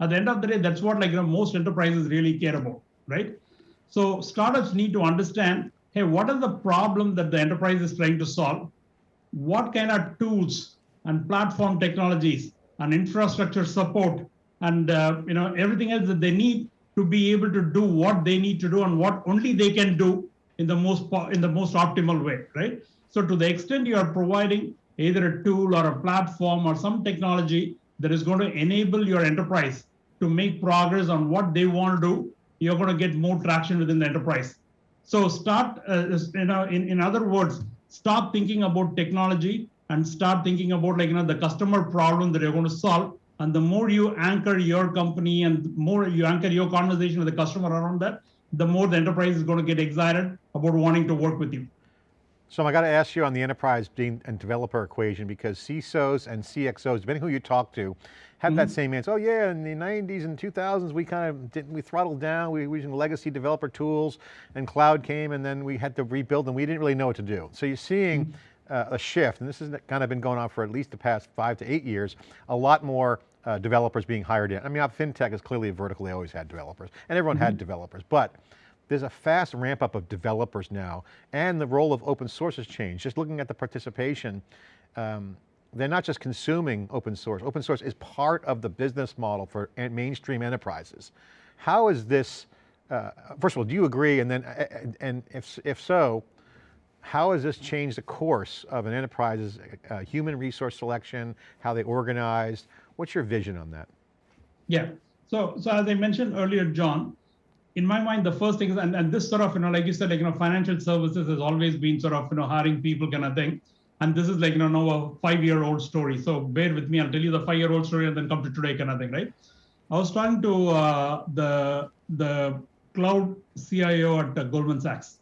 At the end of the day that's what like you know, most enterprises really care about right? So startups need to understand hey, what is the problem that the enterprise is trying to solve? What kind of tools and platform technologies and infrastructure support and uh, you know everything else that they need to be able to do what they need to do and what only they can do in the most in the most optimal way, right? So to the extent you are providing either a tool or a platform or some technology that is going to enable your enterprise to make progress on what they want to do, you're going to get more traction within the enterprise. So start, uh, you know, in, in other words, stop thinking about technology and start thinking about like, you know, the customer problem that you're going to solve. And the more you anchor your company and more you anchor your conversation with the customer around that, the more the enterprise is going to get excited about wanting to work with you. So I got to ask you on the enterprise and developer equation because CISOs and CXOs, depending who you talk to, have mm -hmm. that mm-hmm. same answer. Oh yeah, in the 90s and 2000s, we kind of didn't, we throttled down, we were using legacy developer tools and cloud came and then we had to rebuild and we didn't really know what to do. So you're seeing mm -hmm. uh, a shift, and this has kind of been going on for at least the past five to eight years, a lot more uh, developers being hired in. I mean, FinTech is clearly a vertical, they always had developers, and everyone mm -hmm. had mm-hmm. developers, but there's a fast ramp up of developers now, and the role of open source has changed. Just looking at the participation, um, they're not just consuming open source. Open source is part of the business model for mainstream enterprises. How is this, uh, first of all, do you agree? And then, and if, if so, how has this changed the course of an enterprise's uh, human resource selection, how they organized? What's your vision on that? Yeah, so, so as I mentioned earlier, John, in my mind, the first thing is, and, and this sort of, you know, like you said, like, you know, financial services has always been sort of, you know, hiring people kind of thing. And this is like, you know, now a five-year-old story. So bear with me, I'll tell you the five-year-old story and then come to today kind of thing, right? I was talking to uh, the, the cloud CIO at uh, Goldman Sachs,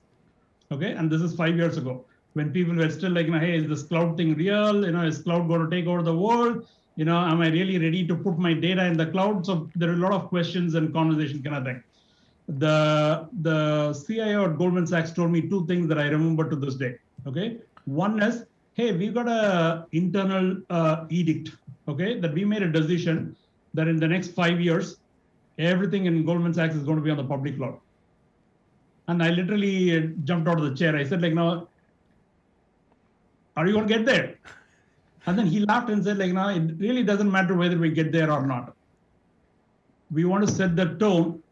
okay? And this is five years ago when people were still like, you know, hey, is this cloud thing real? You know, is cloud going to take over the world? You know, am I really ready to put my data in the cloud? So there are a lot of questions and conversation kind of thing the the CIO at Goldman Sachs told me two things that I remember to this day. Okay, one is, hey, we got a internal uh, edict. Okay, that we made a decision that in the next five years, everything in Goldman Sachs is going to be on the public cloud. And I literally jumped out of the chair. I said, like, now, are you going to get there? And then he laughed and said, like, no, it really doesn't matter whether we get there or not. We want to set the tone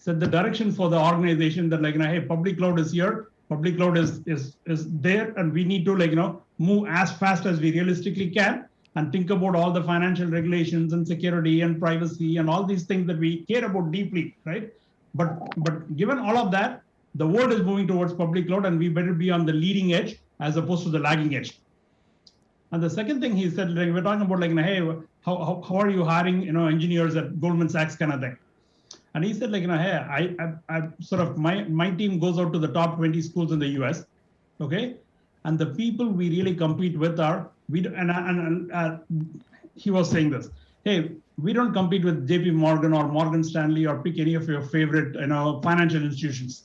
set the direction for the organization that like, know, hey, public cloud is here, public cloud is, is, is there, and we need to like, you know, move as fast as we realistically can and think about all the financial regulations and security and privacy and all these things that we care about deeply, right? But, but given all of that, the world is moving towards public cloud and we better be on the leading edge as opposed to the lagging edge. And the second thing he said, like, we're talking about like, hey, how, how, how are you hiring, you know, engineers at Goldman Sachs kind of thing. And he said, like, you know, hey, I, I, I sort of my my team goes out to the top 20 schools in the U.S. Okay, and the people we really compete with are we and and, uh, he was saying this. Hey, we don't compete with J.P. Morgan or Morgan Stanley or pick any of your favorite, you know, financial institutions.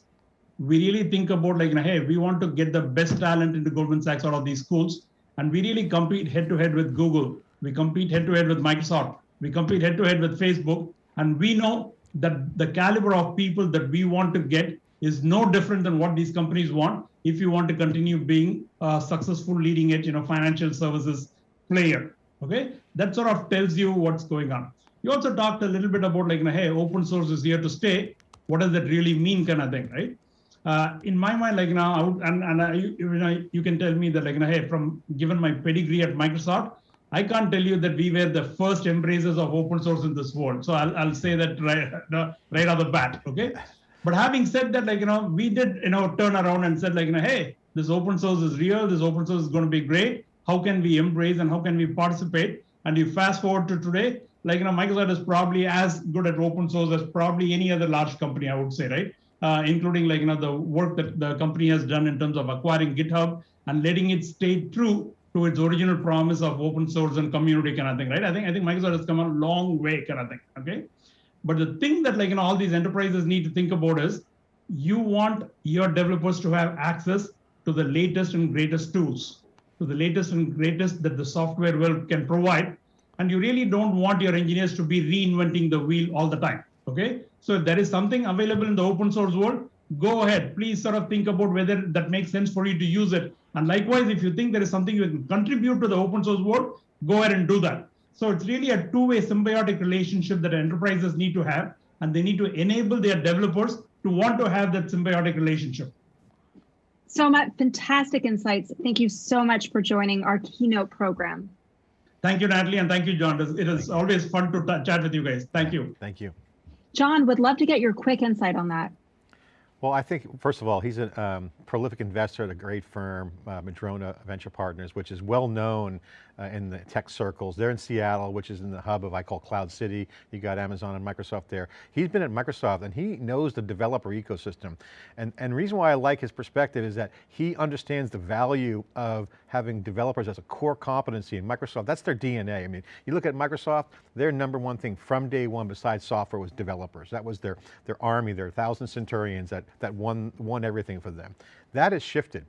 We really think about like, you know, hey, we want to get the best talent into Goldman Sachs out of these schools, and we really compete head to head with Google. We compete head to head with Microsoft. We compete head to head with Facebook, and we know that the caliber of people that we want to get is no different than what these companies want if you want to continue being a successful leading edge you know financial services player okay that sort of tells you what's going on you also talked a little bit about like hey open source is here to stay what does that really mean kind of thing right uh, in my mind, like now, I would, and and you, you know, you can tell me that like, you know, hey, from given my pedigree at Microsoft, I can't tell you that we were the first embracers of open source in this world. So I'll, I'll say that right, [laughs] right off the bat, okay? But having said that, like, you know, we did, you know, turn around and said like, you know, hey, this open source is real, this open source is going to be great. How can we embrace and how can we participate? And you fast forward to today, like, you know, Microsoft is probably as good at open source as probably any other large company, I would say, right? Uh, including like, you know, the work that the company has done in terms of acquiring GitHub and letting it stay true to its original promise of open source and community kind of thing, right? I think I think Microsoft has come a long way kind of thing, okay? But the thing that like you know all these enterprises need to think about is you want your developers to have access to the latest and greatest tools, to the latest and greatest that the software world can provide. And you really don't want your engineers to be reinventing the wheel all the time. Okay. So if there is something available in the open source world, go ahead. Please sort of think about whether that makes sense for you to use it. And likewise, if you think there is something you can contribute to the open source world, go ahead and do that. So it's really a two-way symbiotic relationship that enterprises need to have, and they need to enable their developers to want to have that symbiotic relationship. So much fantastic insights. Thank you so much for joining our keynote program. Thank you, Natalie, and thank you, John. It is always fun to chat with you guys. Thank you. Thank you. John, would love to get your quick insight on that. Well, I think, first of all, he's a um, prolific investor at a great firm, uh, Madrona Venture Partners, which is well known uh, in the tech circles. They're in Seattle, which is in the hub of, I call Cloud City. You got Amazon and Microsoft there. He's been at Microsoft and he knows the developer ecosystem. And, and reason why I like his perspective is that he understands the value of having developers as a core competency in Microsoft. That's their DNA. I mean, you look at Microsoft, their number one thing from day one besides software was developers. That was their, their army, their thousand centurions that, that won, won everything for them. That has shifted.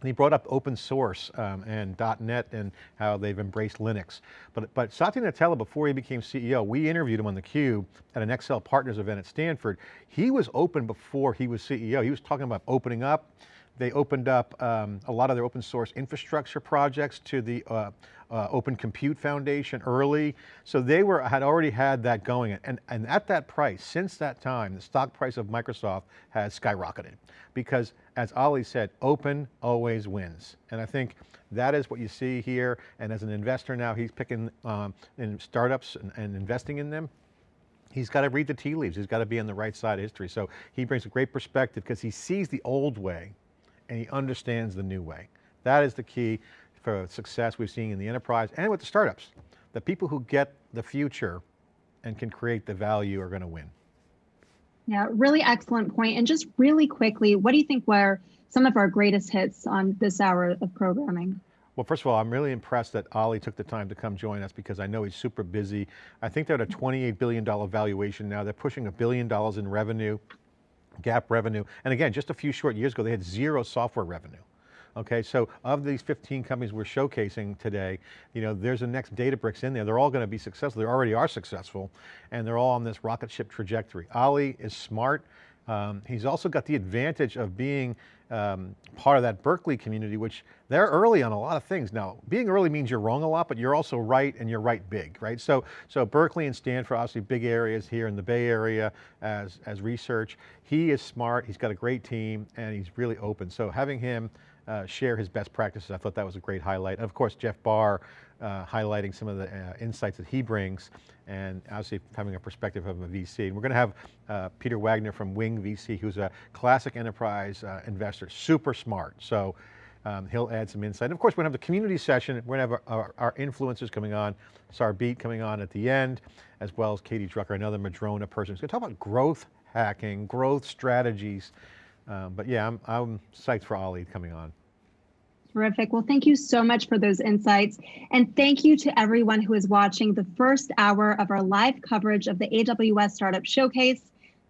And he brought up open source um, and .NET and how they've embraced Linux. But, but Satya Nadella, before he became CEO, we interviewed him on theCUBE at an Accel Partners event at Stanford. He was open before he was CEO. He was talking about opening up. They opened up um, a lot of their open source infrastructure projects to the uh, uh, Open Compute Foundation early. So they were had already had that going. And, and at that price, since that time, the stock price of Microsoft has skyrocketed. Because as Ali said, open always wins. And I think that is what you see here. And as an investor now, he's picking um, in startups and, and investing in them he's got to read the tea leaves. He's got to be on the right side of history. So he brings a great perspective because he sees the old way and he understands the new way. That is the key for success we've seen in the enterprise and with the startups. The people who get the future and can create the value are going to win. Yeah, really excellent point. And just really quickly, what do you think were some of our greatest hits on this hour of programming? Well, first of all, I'm really impressed that Ali took the time to come join us because I know he's super busy. I think they're at a $28 billion valuation now. They're pushing a billion dollars in revenue, GAAP revenue. And again, just a few short years ago, they had zero software revenue. Okay, so of these 15 companies we're showcasing today, you know, there's a next Databricks in there. They're all going to be successful. They already are successful, and they're all on this rocket ship trajectory. Ali is smart. Um, he's also got the advantage of being um, part of that Berkeley community, which they're early on a lot of things. Now, being early means you're wrong a lot, but you're also right and you're right big, right? So, so Berkeley and Stanford, obviously big areas here in the Bay Area as, as research. He is smart, he's got a great team, and he's really open. So having him uh, share his best practices. I thought that was a great highlight. And of course, Jeff Barr uh, highlighting some of the uh, insights that he brings and obviously having a perspective of a VC. And we're going to have uh, Peter Wagner from Wing VC, who's a classic enterprise uh, investor, super smart. So um, he'll add some insight. And of course, we're going to have the community session. We're going to have our, our, influencers coming on, Sarbjeet coming on at the end, as well as Katie Drucker, another Madrona person. We're going to talk about growth hacking, growth strategies. Um, but yeah, I'm, I'm psyched for Ali coming on. Terrific. Well, thank you so much for those insights. And thank you to everyone who is watching the first hour of our live coverage of the AWS Startup Showcase.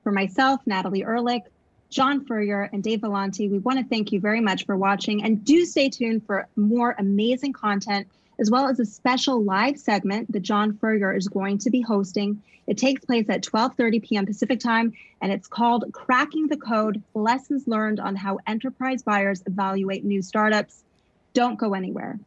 For myself, Natalie Ehrlich, John Furrier, and Dave Vellante, we want to thank you very much for watching and do stay tuned for more amazing content as well as a special live segment that John Furrier is going to be hosting. It takes place at 12:30 p.m. Pacific time, and it's called Cracking the Code: Lessons Learned on How Enterprise Buyers Evaluate New Startups. Don't go anywhere.